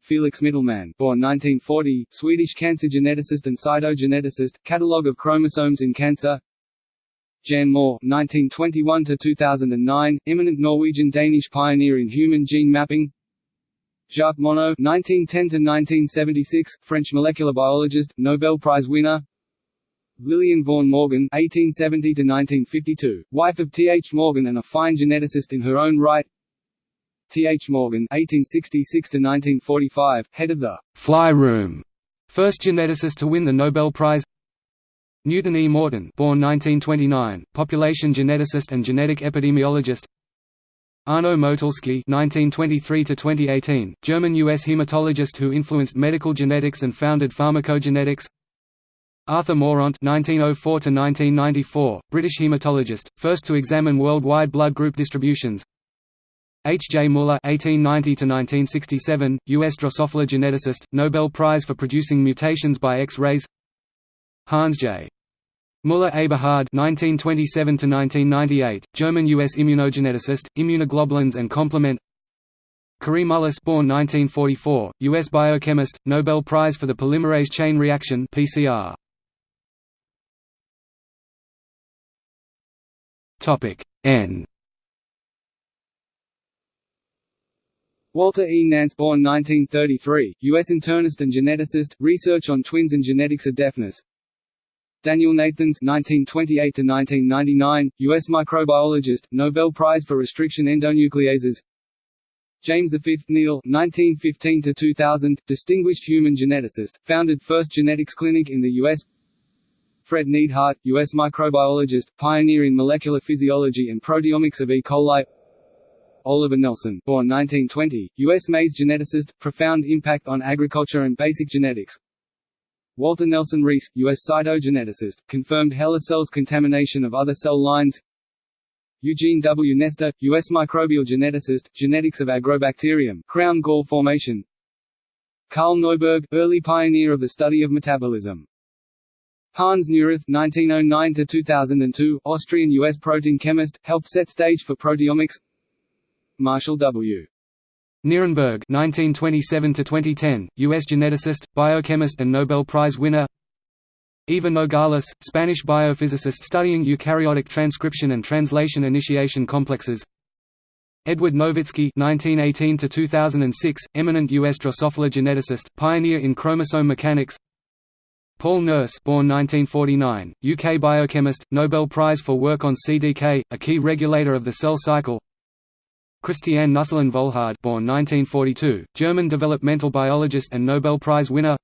Felix Mitelman born 1940, Swedish cancer geneticist and cytogeneticist, catalogue of chromosomes in cancer Jan Mohr 1921–2009, eminent Norwegian-Danish pioneer in human gene mapping Jacques Monod (1910–1976), French molecular biologist, Nobel Prize winner. Lillian Vaughan Morgan (1870–1952), wife of T. H. Morgan and a fine geneticist in her own right. T. H. Morgan (1866–1945), head of the Fly Room, first geneticist to win the Nobel Prize. Newton E. Morton, born 1929, population geneticist and genetic epidemiologist. Arno Motulsky (1923–2018), German-U.S. hematologist who influenced medical genetics and founded pharmacogenetics. Arthur Mourant (1904–1994), British hematologist, first to examine worldwide blood group distributions. H. J. Muller (1890–1967), U.S. Drosophila geneticist, Nobel Prize for producing mutations by X-rays. Hans J. Muller Eberhard (1927–1998), German-U.S. immunogeneticist, immunoglobulins and complement. Kary Mullis, born 1944, U.S. biochemist, Nobel Prize for the polymerase chain reaction (PCR). Topic N. Walter E. Nance born 1933, U.S. internist and geneticist, research on twins and genetics of deafness, Daniel Nathans (1928–1999), U.S. microbiologist, Nobel Prize for restriction endonucleases. James V. Neel (1915–2000), distinguished human geneticist, founded first genetics clinic in the U.S. Fred Neidhardt, U.S. microbiologist, pioneer in molecular physiology and proteomics of E. coli. Oliver Nelson, born 1920, U.S. maize geneticist, profound impact on agriculture and basic genetics. Walter Nelson Rees, U.S. cytogeneticist, confirmed HeLa cells contamination of other cell lines. Eugene W. Nester, U.S. microbial geneticist, genetics of Agrobacterium, crown gall formation. Carl Neuberg, early pioneer of the study of metabolism. Hans Neurath (1909–2002), Austrian-U.S. protein chemist, helped set stage for proteomics. Marshall W. Nirenberg (1927–2010), U.S. geneticist, biochemist, and Nobel Prize winner. Eva Nogales, Spanish biophysicist studying eukaryotic transcription and translation initiation complexes. Edward Novitski (1918–2006), eminent U.S. Drosophila geneticist, pioneer in chromosome mechanics. Paul Nurse, born 1949, UK biochemist, Nobel Prize for work on CDK, a key regulator of the cell cycle. Christiane Nüsslein-Volhard born 1942, German developmental biologist and Nobel Prize winner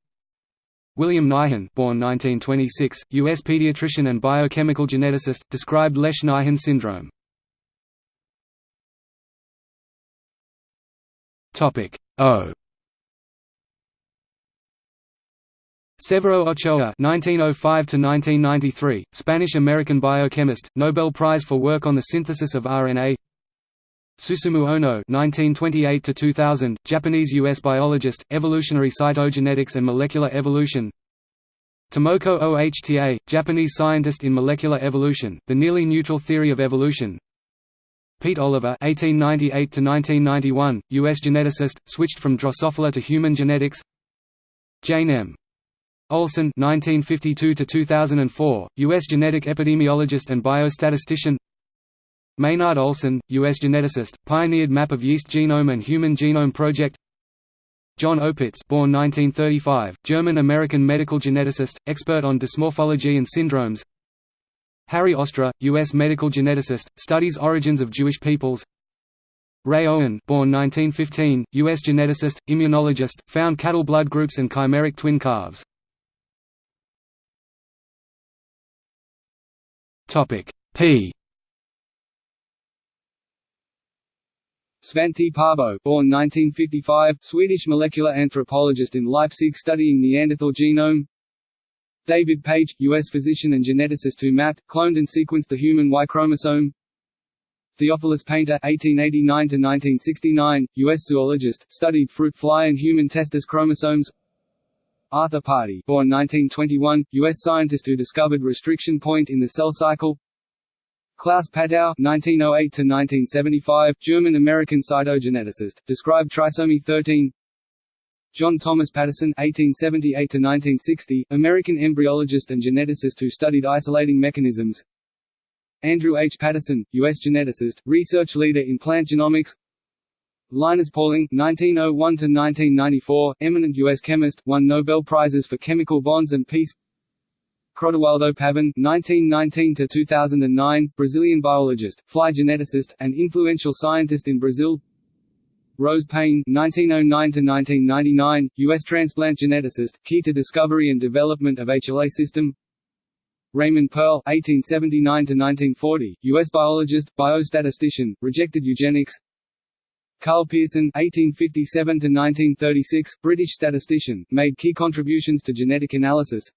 William Nyhan born 1926, U.S. pediatrician and biochemical geneticist, described Lesch-Nyhan syndrome. O Severo Ochoa (1905–1993), Spanish-American biochemist, Nobel Prize for work on the synthesis of RNA. Susumu Ohno (1928–2000), Japanese-U.S. biologist, evolutionary cytogenetics and molecular evolution. Tomoko Ohta, Japanese scientist in molecular evolution, the nearly neutral theory of evolution. Pete Oliver (1898–1991), U.S. geneticist, switched from Drosophila to human genetics. Jane M. Olson (1952–2004), U.S. genetic epidemiologist and biostatistician. Maynard Olson, U.S. geneticist, pioneered map of yeast genome and human genome project John Opitz born 1935, German-American medical geneticist, expert on dysmorphology and syndromes Harry Ostrer, U.S. medical geneticist, studies origins of Jewish peoples Ray Owen born 1915, U.S. geneticist, immunologist, found cattle blood groups and chimeric twin calves P Svante Pääbo, born 1955, Swedish molecular anthropologist in Leipzig studying Neanderthal genome. David Page, U.S. physician and geneticist who mapped, cloned and sequenced the human Y chromosome. Theophilus Painter (1889–1969), U.S. zoologist, studied fruit fly and human testis chromosomes. Arthur Pardee, born 1921, U.S. scientist who discovered restriction point in the cell cycle. Klaus Patau (1908–1975), German-American cytogeneticist, described trisomy 13. John Thomas Patterson (1878–1960), American embryologist and geneticist who studied isolating mechanisms. Andrew H. Paterson, U.S. geneticist, research leader in plant genomics. Linus Pauling (1901–1994), eminent U.S. chemist, won Nobel prizes for chemical bonds and peace. Crodoaldo Pavan (1919–2009), Brazilian biologist, fly geneticist, and influential scientist in Brazil. Rose Payne (1909–1999), U.S. transplant geneticist, key to discovery and development of HLA system. Raymond Pearl (1879–1940), U.S. biologist, biostatistician, rejected eugenics. Karl Pearson (1857–1936), British statistician, made key contributions to genetic analysis.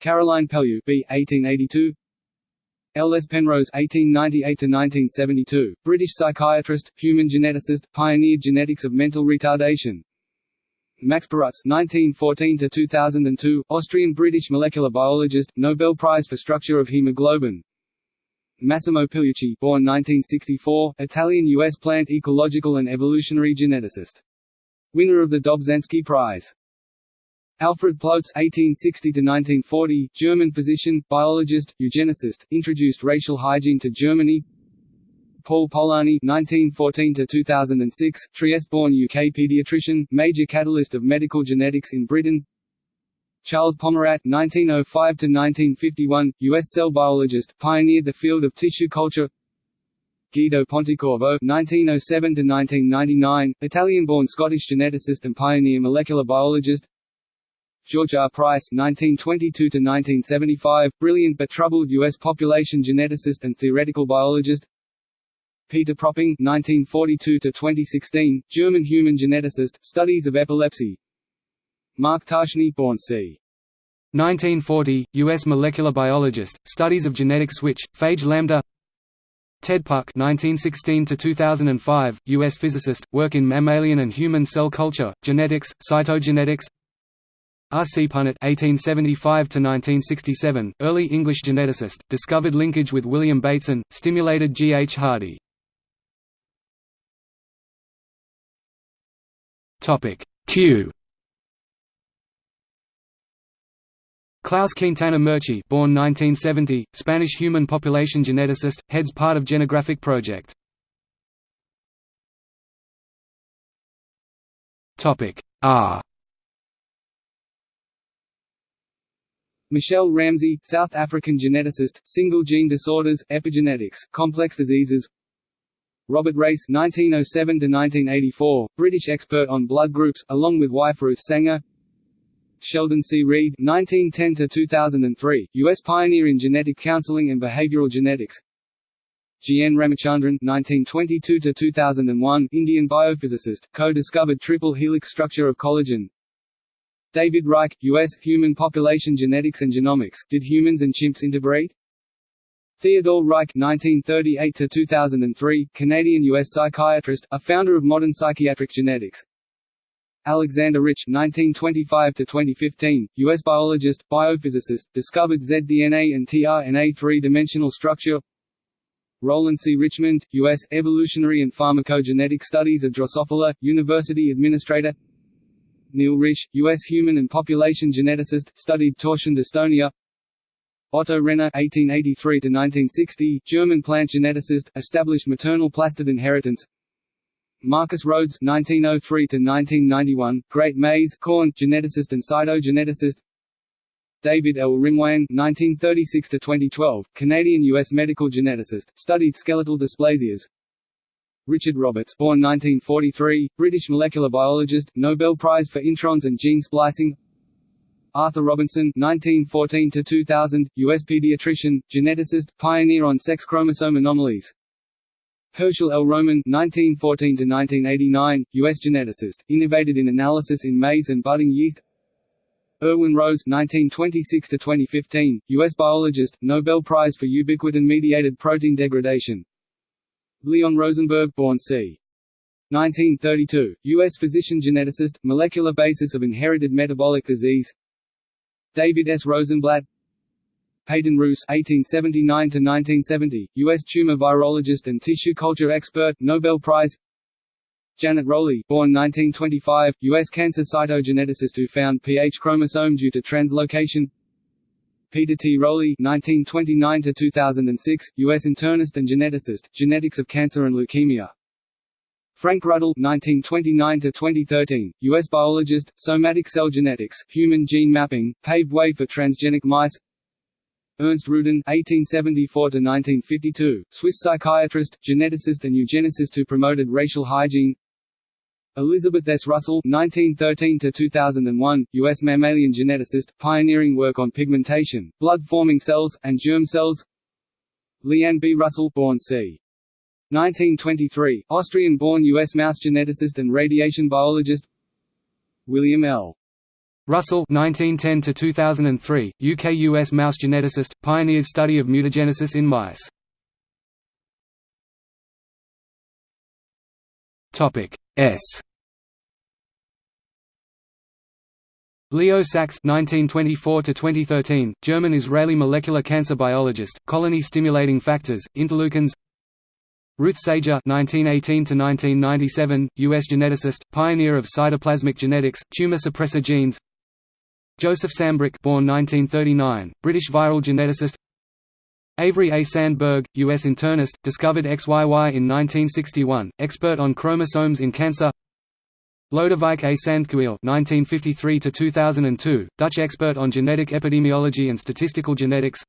Caroline Pellew B. 1882 L. Penrose (1898–1972), British psychiatrist, human geneticist, pioneered genetics of mental retardation. Max Perutz (1914–2002), Austrian-British molecular biologist, Nobel Prize for structure of hemoglobin. Massimo Pigliucci, born 1964, Italian-U.S. plant ecological and evolutionary geneticist. Winner of the Dobzhansky Prize. Alfred Ploetz (1860–1940), German physician, biologist, eugenicist, introduced racial hygiene to Germany. Paul Polani (1914–2006), Trieste-born UK paediatrician, major catalyst of medical genetics in Britain. Charles Pomerat (1905–1951), U.S. cell biologist, pioneered the field of tissue culture. Guido Pontecorvo (1907–1999), Italian-born Scottish geneticist and pioneer molecular biologist. George R. Price (1922–1975), brilliant but troubled U.S. population geneticist and theoretical biologist. Peter Propping (1942–2016), German human geneticist, studies of epilepsy. Mark Ptashne, born c. 1940, U.S. molecular biologist, studies of genetic switch, phage lambda. Ted Puck (1916–2005), U.S. physicist, work in mammalian and human cell culture, genetics, cytogenetics. R. C. Punnett (1875–1967), early English geneticist, discovered linkage with William Bateson, stimulated G. H. Hardy. Topic Q. Klaus Quintana Murci, born 1970, Spanish human population geneticist, heads part of Genographic Project. Topic R. Michelle Ramsay, South African geneticist, single gene disorders, epigenetics, complex diseases. Robert Race (1907–1984), British expert on blood groups, along with wife Ruth Sanger. Sheldon C. Reed (1910–2003), U.S. pioneer in genetic counseling and behavioral genetics. G. N. Ramachandran (1922–2001), Indian biophysicist, co-discovered triple helix structure of collagen. David Reich, U.S. Human Population Genetics and Genomics, Did Humans and Chimps Interbreed? Theodore Reich (1938–2003), Canadian-U.S. psychiatrist, a founder of modern psychiatric genetics. Alexander Rich (1925–2015), U.S. biologist, biophysicist, discovered zDNA and tRNA three-dimensional structure. Roland C. Richmond, U.S. evolutionary and pharmacogenetic studies of Drosophila, University administrator. Neil Risch, U.S. human and population geneticist, studied torsion dystonia. Otto Renner (1883–1960), German plant geneticist, established maternal plastid inheritance. Marcus Rhoades (1903–1991), Great Maize corn geneticist and cytogeneticist. David L. Rimoin (1936–2012), Canadian-U.S. medical geneticist, studied skeletal dysplasias. Richard Roberts born 1943, British molecular biologist, Nobel Prize for introns and gene splicing Arthur Robinson 1914 to 2000, U.S. pediatrician, geneticist, pioneer on sex chromosome anomalies Herschel L. Roman 1914–1989, U.S. geneticist, innovated in analysis in maize and budding yeast Irwin Rose 1926–2015, U.S. biologist, Nobel Prize for ubiquitin-mediated protein degradation Leon Rosenberg born c. 1932, U.S. physician-geneticist, molecular basis of inherited metabolic disease David S. Rosenblatt Peyton Rous (1879–1970), U.S. tumor virologist and tissue culture expert, Nobel Prize. Janet Rowley, born 1925, U.S. cancer cytogeneticist who found pH chromosome due to translocation. Peter T. Rowley (1929–2006), U.S. internist and geneticist, genetics of cancer and leukemia. Frank Ruddle (1929–2013), U.S. biologist, somatic cell genetics, human gene mapping, paved way for transgenic mice. Ernst Rudin (1874–1952), Swiss psychiatrist, geneticist, and eugenicist who promoted racial hygiene. Elizabeth S. Russell (1913–2001), U.S. mammalian geneticist, pioneering work on pigmentation, blood-forming cells, and germ cells. Liane B. Russell, born c. 1923, Austrian-born U.S. mouse geneticist and radiation biologist. William L. Russell 1910 2003, UK-US mouse geneticist, pioneered study of mutagenesis in mice. Topic S. Leo Sachs (1924–2013), German-Israeli molecular cancer biologist, colony stimulating factors, interleukins. Ruth Sager (1918–1997), U.S. geneticist, pioneer of cytoplasmic genetics, tumor suppressor genes. Joseph Sambrook, born 1939, British viral geneticist. Avery A. Sandberg, U.S. internist, discovered XYY in 1961, expert on chromosomes in cancer. Lodewijk A. Sandkuil (1953–2002), Dutch expert on genetic epidemiology and statistical genetics.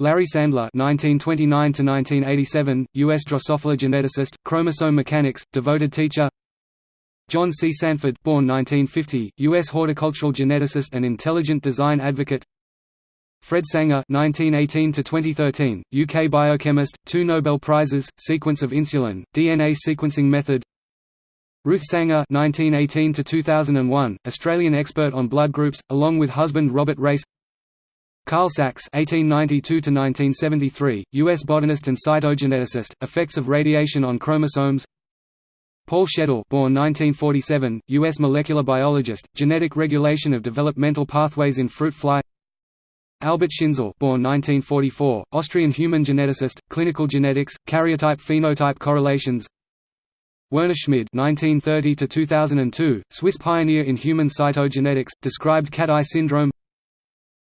Larry Sandler (1929–1987), U.S. Drosophila geneticist, chromosome mechanics, devoted teacher. John C. Sanford, born 1950, U.S. horticultural geneticist and intelligent design advocate. Fred Sanger (1918–2013), UK biochemist, two Nobel Prizes, sequence of insulin, DNA sequencing method. Ruth Sanger (1918–2001), Australian expert on blood groups, along with husband Robert Race. Karl Sax (1892–1973), U.S. botanist and cytogeneticist, effects of radiation on chromosomes. Paul Schedl, born 1947, U.S. molecular biologist, genetic regulation of developmental pathways in fruit fly. Albert Schinzel, born 1944, Austrian human geneticist, clinical genetics, karyotype-phenotype correlations. Werner Schmid (1930–2002), Swiss pioneer in human cytogenetics, described cat-eye syndrome.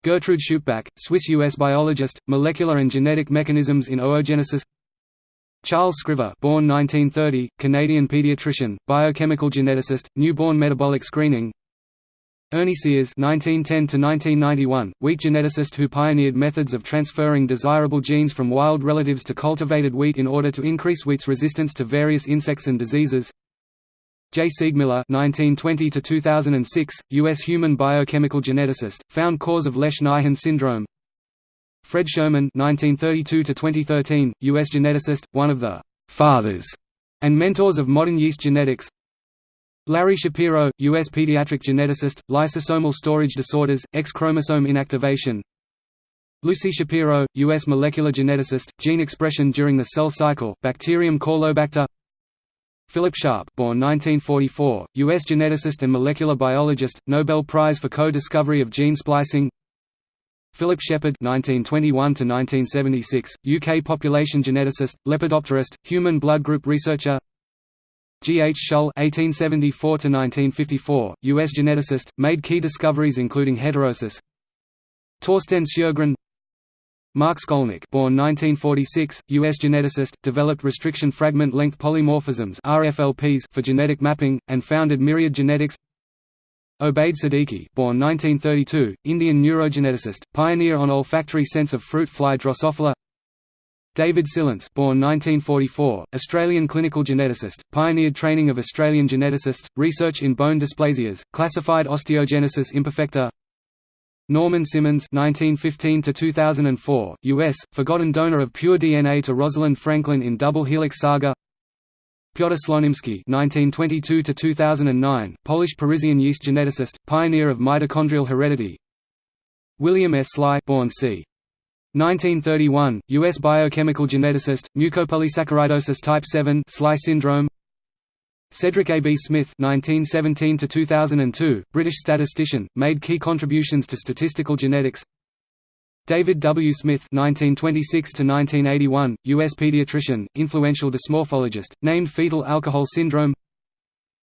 Gertrude Schuppbach, Swiss-U.S. biologist, molecular and genetic mechanisms in oogenesis. Charles Scriver, born 1930, Canadian pediatrician, biochemical geneticist, newborn metabolic screening. Ernie Sears (1910–1991), wheat geneticist who pioneered methods of transferring desirable genes from wild relatives to cultivated wheat in order to increase wheat's resistance to various insects and diseases. J. Seegmiller (1920–2006), U.S. human biochemical geneticist, found cause of Lesch-Nyhan syndrome. Fred Sherman (1932–2013), U.S. geneticist, one of the fathers and mentors of modern yeast genetics. Larry Shapiro, U.S. pediatric geneticist, lysosomal storage disorders, X-chromosome inactivation Lucy Shapiro, U.S. molecular geneticist, gene expression during the cell cycle, bacterium Caulobacter Philip Sharp born 1944, U.S. geneticist and molecular biologist, Nobel Prize for co-discovery of gene splicing Philip Sheppard (1921–1976), UK population geneticist, lepidopterist, human blood group researcher. G. H. Shull (1874–1954), U.S. geneticist, made key discoveries including heterosis. Torsten Sjögren. Mark Skolnick, born 1946, U.S. geneticist, developed restriction fragment length polymorphisms (RFLPs) for genetic mapping, and founded Myriad Genetics. Obaid Siddiqui, born 1932, Indian neurogeneticist, pioneer on olfactory sense of fruit fly Drosophila. David Sillence born 1944, Australian clinical geneticist, pioneered training of Australian geneticists, research in bone dysplasias, classified osteogenesis imperfecta Norman Simmons 1915 U.S., forgotten donor of pure DNA to Rosalind Franklin in Double Helix Saga Piotr Slonimsky (1922–2009), Polish-Parisian yeast geneticist, pioneer of mitochondrial heredity. William S. Sly, born c. 1931, U.S. biochemical geneticist, mucopolysaccharidosis type 7 Sly syndrome Cedric A. B. Smith (1917–2002), British statistician, made key contributions to statistical genetics. David W. Smith (1926–1981), U.S. pediatrician, influential dysmorphologist, named fetal alcohol syndrome.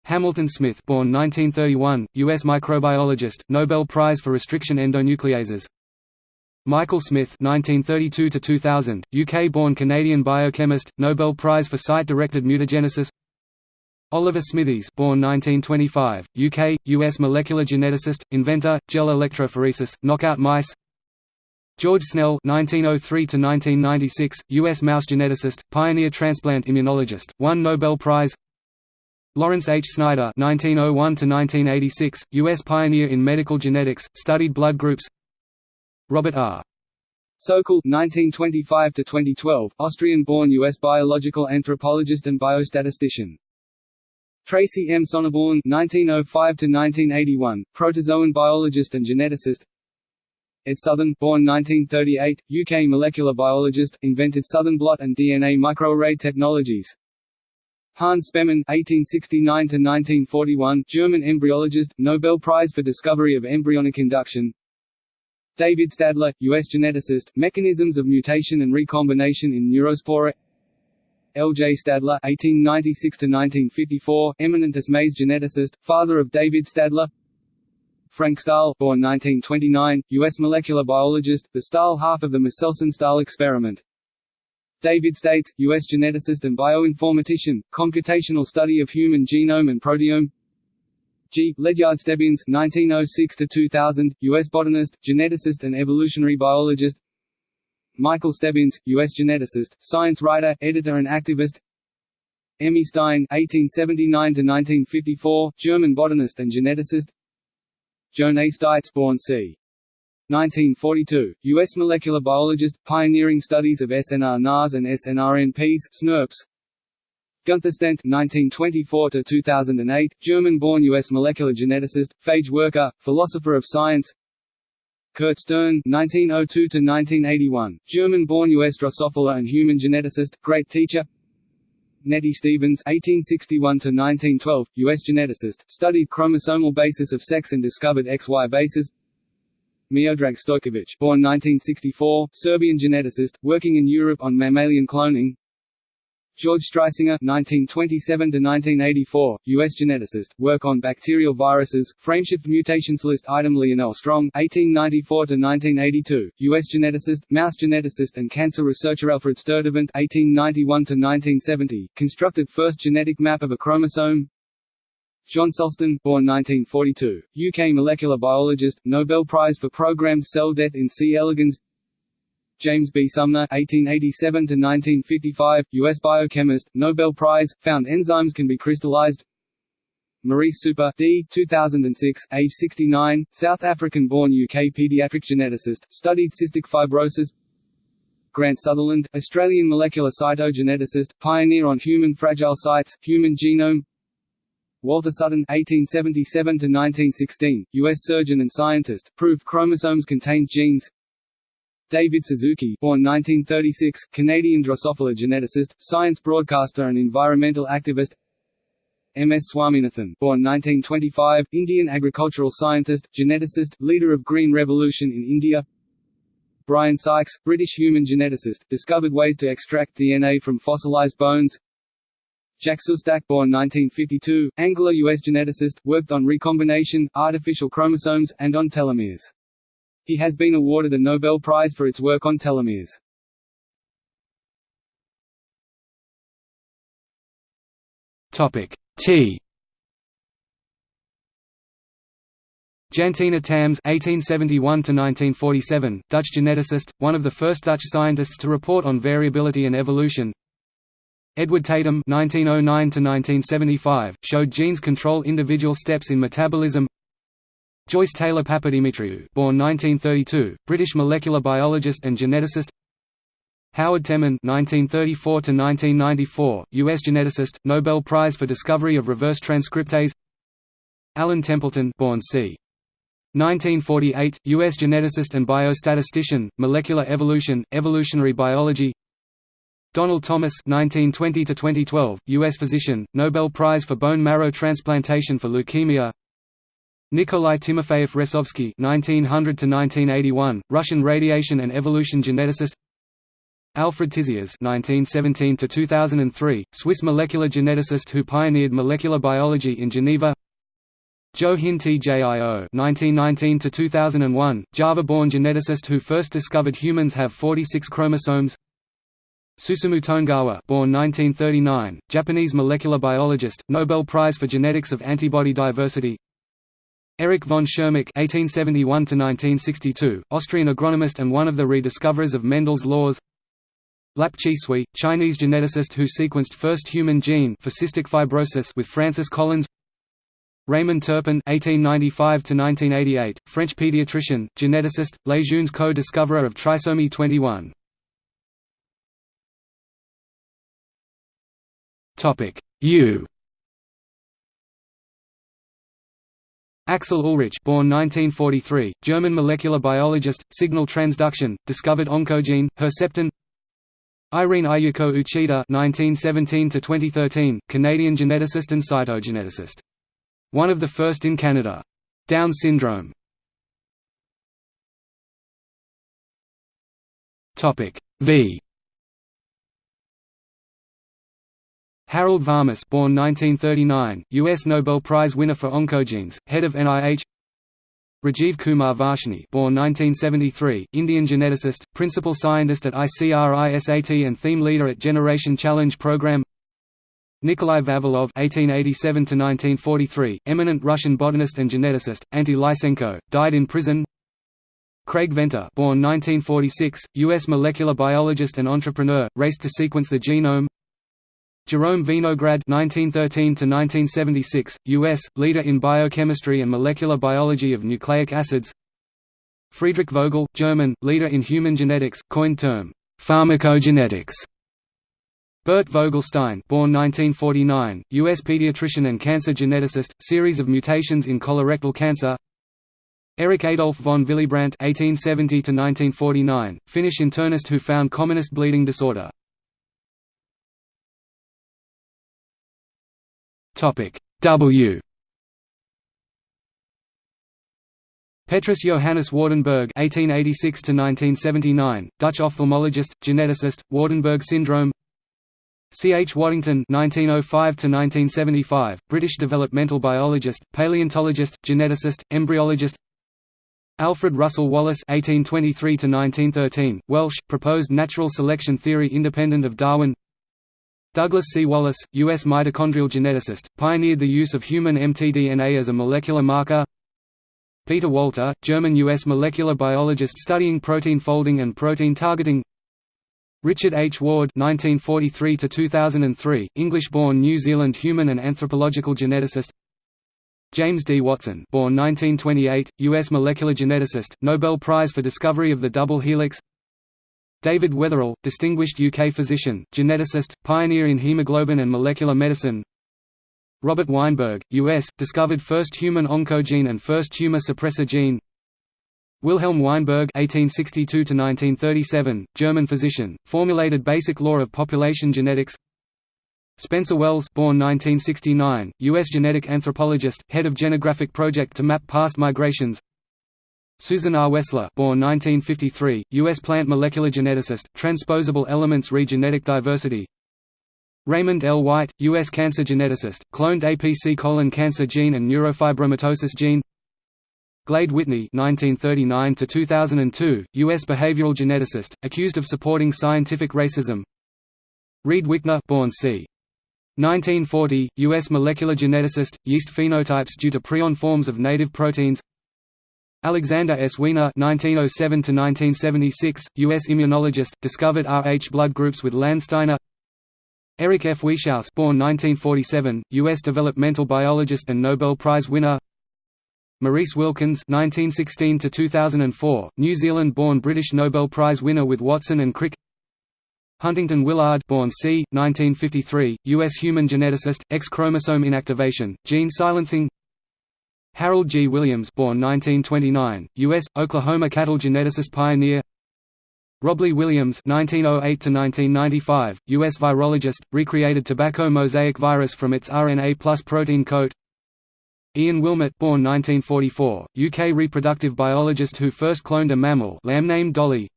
Hamilton Smith, born 1931, U.S. microbiologist, Nobel Prize for restriction endonucleases. Michael Smith (1932–2000), UK-born Canadian biochemist, Nobel Prize for site-directed mutagenesis. Oliver Smithies born 1925, UK, US molecular geneticist, inventor, gel electrophoresis, knockout mice George Snell (1903–1996), US mouse geneticist, pioneer transplant immunologist, won Nobel Prize Lawrence H. Snyder (1901–1986), US pioneer in medical genetics, studied blood groups Robert R. Sokal 1925–2012, Austrian-born U.S. biological anthropologist and biostatistician. Tracy M. Sonneborn 1905–1981, protozoan biologist and geneticist. Ed Southern, born 1938, UK molecular biologist, invented Southern blot and DNA microarray technologies. Hans Spemann (1869–1941), German embryologist, Nobel Prize for discovery of embryonic induction. David Stadler, U.S. geneticist, mechanisms of mutation and recombination in neurospora L. J. Stadler (1896–1954), eminent maize geneticist, father of David Stadler. Frank Stahl, born 1929, U.S. molecular biologist, the Stahl half of the Meselson-Stahl experiment. David States, U.S. geneticist and bioinformatician, computational study of human genome and proteome. G. Ledyard Stebbins (1906–2000), U.S. botanist, geneticist, and evolutionary biologist. Michael Stebbins, U.S. geneticist, science writer, editor, and activist. Emmy Stein (1879–1954), German botanist and geneticist. Joan A. Steitz, born c. 1942, U.S. molecular biologist, pioneering studies of SNR-NARs and SNRNPs, SNRPs. Gunther Stent (1924–2008), German-born U.S. molecular geneticist, phage worker, philosopher of science. Kurt Stern (1902–1981), German-born U.S. Drosophila and human geneticist, great teacher. Nettie Stevens (1861–1912), U.S. geneticist, studied chromosomal basis of sex and discovered XY bases. Miodrag Stojkovic, born 1964, Serbian geneticist, working in Europe on mammalian cloning. George Streisinger (1927–1984), U.S. geneticist, work on bacterial viruses. Frameshift mutations list item Leonell Strong (1894–1982), U.S. geneticist, mouse geneticist, and cancer researcher Alfred Sturtevant (1891–1970), constructed first genetic map of a chromosome. John Sulston, born 1942, UK molecular biologist, Nobel Prize for programmed cell death in C. elegans James B. Sumner (1887–1955), U.S. biochemist, Nobel Prize, found enzymes can be crystallized. Maurice Super, D. 2006, age 69, South African-born UK pediatric geneticist, studied cystic fibrosis. Grant Sutherland, Australian molecular cytogeneticist, pioneer on human fragile sites, human genome. Walter Sutton (1877–1916), U.S. surgeon and scientist, proved chromosomes contained genes. David Suzuki, born 1936, Canadian Drosophila geneticist, science broadcaster and environmental activist. M. S. Swaminathan, born 1925, Indian agricultural scientist, geneticist, leader of Green Revolution in India. Brian Sykes, British human geneticist, discovered ways to extract DNA from fossilized bones. Jack Szostak born 1952, Anglo-US geneticist, worked on recombination, artificial chromosomes, and on telomeres. He has been awarded a Nobel Prize for its work on telomeres. T Jantina Tammes (1871–1947), Dutch geneticist, one of the first Dutch scientists to report on variability and evolution. Edward Tatum (1909–1975) showed genes control individual steps in metabolism. Joyce Taylor Papadimitriou, born 1932, British molecular biologist and geneticist. Howard Temin (1934–1994), U.S. geneticist, Nobel Prize for discovery of reverse transcriptase. Alan Templeton, born c. 1948, U.S. geneticist and biostatistician, molecular evolution, evolutionary biology. Donnall Thomas (1920–2012), U.S. physician, Nobel Prize for bone marrow transplantation for leukemia. Nikolai Timofeyev Ressovsky (1900–1981), Russian radiation and evolution geneticist. Alfred Tissières (1917–2003), Swiss molecular geneticist who pioneered molecular biology in Geneva. Joe Hin Tjio (1919–2001), Java-born geneticist who first discovered humans have 46 chromosomes. Susumu Tonegawa born 1939, Japanese molecular biologist, Nobel Prize for Genetics of Antibody Diversity Erich von Tschermak (1871–1962), Austrian agronomist and one of the rediscoverers of Mendel's laws. Lap Chee Tsui, Chinese geneticist who sequenced first human gene for cystic fibrosis with Francis Collins. Raymond Turpin (1895–1988), French pediatrician, geneticist, Lejeune's co-discoverer of trisomy 21. Topic U. Axel Ullrich born 1943, German molecular biologist, signal transduction, discovered oncogene, Herceptin Irene Ayako Uchida 1917 Canadian geneticist and cytogeneticist. One of the first in Canada. Down syndrome V Harold Varmus born 1939, U.S. Nobel Prize winner for oncogenes, head of NIH Rajiv Kumar Varshney born 1973, Indian geneticist, principal scientist at ICRISAT and theme leader at Generation Challenge program Nikolai Vavilov (1887–1943), eminent Russian botanist and geneticist, anti-Lysenko, died in prison. Craig Venter, born 1946, U.S. molecular biologist and entrepreneur, raced to sequence the genome. Jerome Vinograd (1913–1976), U.S. leader in biochemistry and molecular biology of nucleic acids. Friedrich Vogel, German, leader in human genetics, coined term pharmacogenetics. Bert Vogelstein, born 1949, U.S. pediatrician and cancer geneticist, series of mutations in colorectal cancer. Erik Adolf von Willebrand (1870–1949), Finnish internist who found commonest bleeding disorder. Topic W. Petrus Johannes Waardenburg (1886–1979), Dutch ophthalmologist, geneticist, Waardenburg syndrome. C. H. Waddington (1905–1975), British developmental biologist, paleontologist, geneticist, embryologist. Alfred Russel Wallace (1823–1913), Welsh, proposed natural selection theory independent of Darwin. Douglas C. Wallace, U.S. mitochondrial geneticist, pioneered the use of human mtDNA as a molecular marker. Peter Walter, German-U.S. molecular biologist studying protein folding and protein targeting. Richard H. Ward (1943–2003), English-born New Zealand human and anthropological geneticist. James D. Watson, born 1928, U.S. molecular geneticist, Nobel Prize for discovery of the double helix. David Weatherall, distinguished UK physician, geneticist, pioneer in hemoglobin and molecular medicine Robert Weinberg, U.S., discovered first human oncogene and first tumor suppressor gene Wilhelm Weinberg (1862–1937), German physician, formulated basic law of population genetics. Spencer Wells, born 1969, U.S. genetic anthropologist, head of Genographic Project to map past migrations. Susan R. Wessler born 1953, U.S. plant molecular geneticist, transposable elements read genetic diversity Raymond L. White, U.S. cancer geneticist, cloned APC colon cancer gene and neurofibromatosis gene Glade Whitney (1939–2002), U.S. behavioral geneticist, accused of supporting scientific racism Reed Wickner born c. 1940, U.S. molecular geneticist, yeast phenotypes due to prion forms of native proteins Alexander S. Wiener (1907–1976), U.S. immunologist, discovered Rh blood groups with Landsteiner. Eric F. Wieschaus, born 1947, U.S. developmental biologist and Nobel Prize winner. Maurice Wilkins (1916–2004), New Zealand-born British Nobel Prize winner with Watson and Crick. Huntington Willard, born c. 1953, U.S. human geneticist, X-chromosome inactivation, gene silencing. Harold G. Williams born 1929, U.S., Oklahoma cattle geneticist pioneer Robley Williams 1908–1995, U.S. virologist, recreated tobacco mosaic virus from its RNA plus protein coat Ian Wilmut born 1944, UK reproductive biologist who first cloned a mammal lamb named Dolly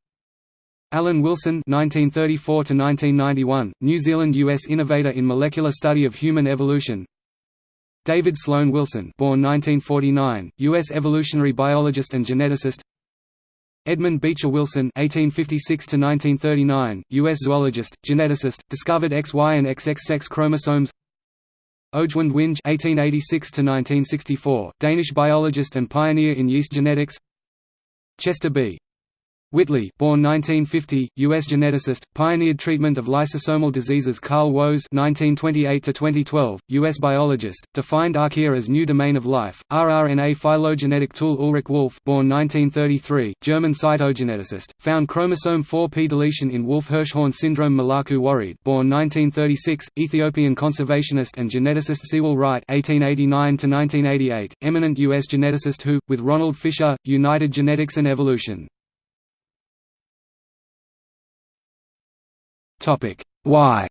Alan Wilson 1934–1991, New Zealand-US innovator in molecular study of human evolution David Sloan Wilson born 1949, U.S. evolutionary biologist and geneticist Edmund Beecher Wilson (1856–1939), U.S. zoologist, geneticist, discovered XY and XX sex chromosomes. Øjvind Winge (1886–1964), Danish biologist and pioneer in yeast genetics. Chester B. Whitley, born 1950, U.S. geneticist, pioneered treatment of lysosomal diseases. Carl Woese (1928–2012), U.S. biologist, defined archaea as new domain of life. rRNA phylogenetic tool. Ulrich Wolf, born 1933, German cytogeneticist, found chromosome 4p deletion in Wolf-Hirschhorn syndrome. Melaku Worede, born 1936, Ethiopian conservationist and geneticist. Sewall Wright 1889 to 1988, eminent U.S. geneticist who, with Ronald Fisher, united genetics and evolution. Topic Y.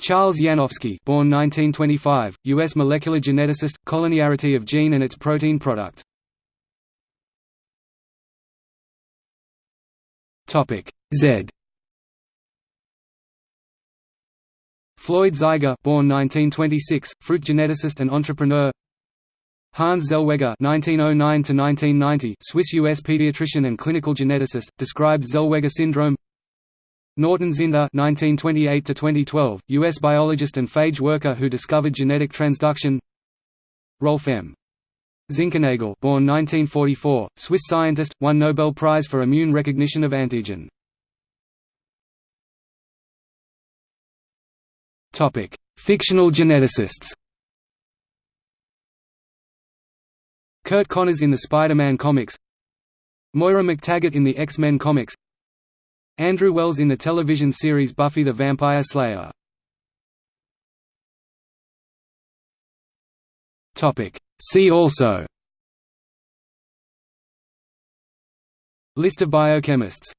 Charles Yanofsky, born 1925, U.S. molecular geneticist, collinearity of gene and its protein product. Topic Z. Floyd Zaiger, born 1926, fruit geneticist and entrepreneur. Hans Zellweger (1909–1990), Swiss-U.S. pediatrician and clinical geneticist, described Zellweger syndrome. Norton Zinder (1928–2012), U.S. biologist and phage worker who discovered genetic transduction. Rolf M. Zinkernagel, born 1944, Swiss scientist, won Nobel Prize for immune recognition of antigen. Topic: Fictional geneticists. Curt Connors in the Spider-Man comics Moira MacTaggert in the X-Men comics Andrew Wells in the television series Buffy the Vampire Slayer. See also. List of biochemists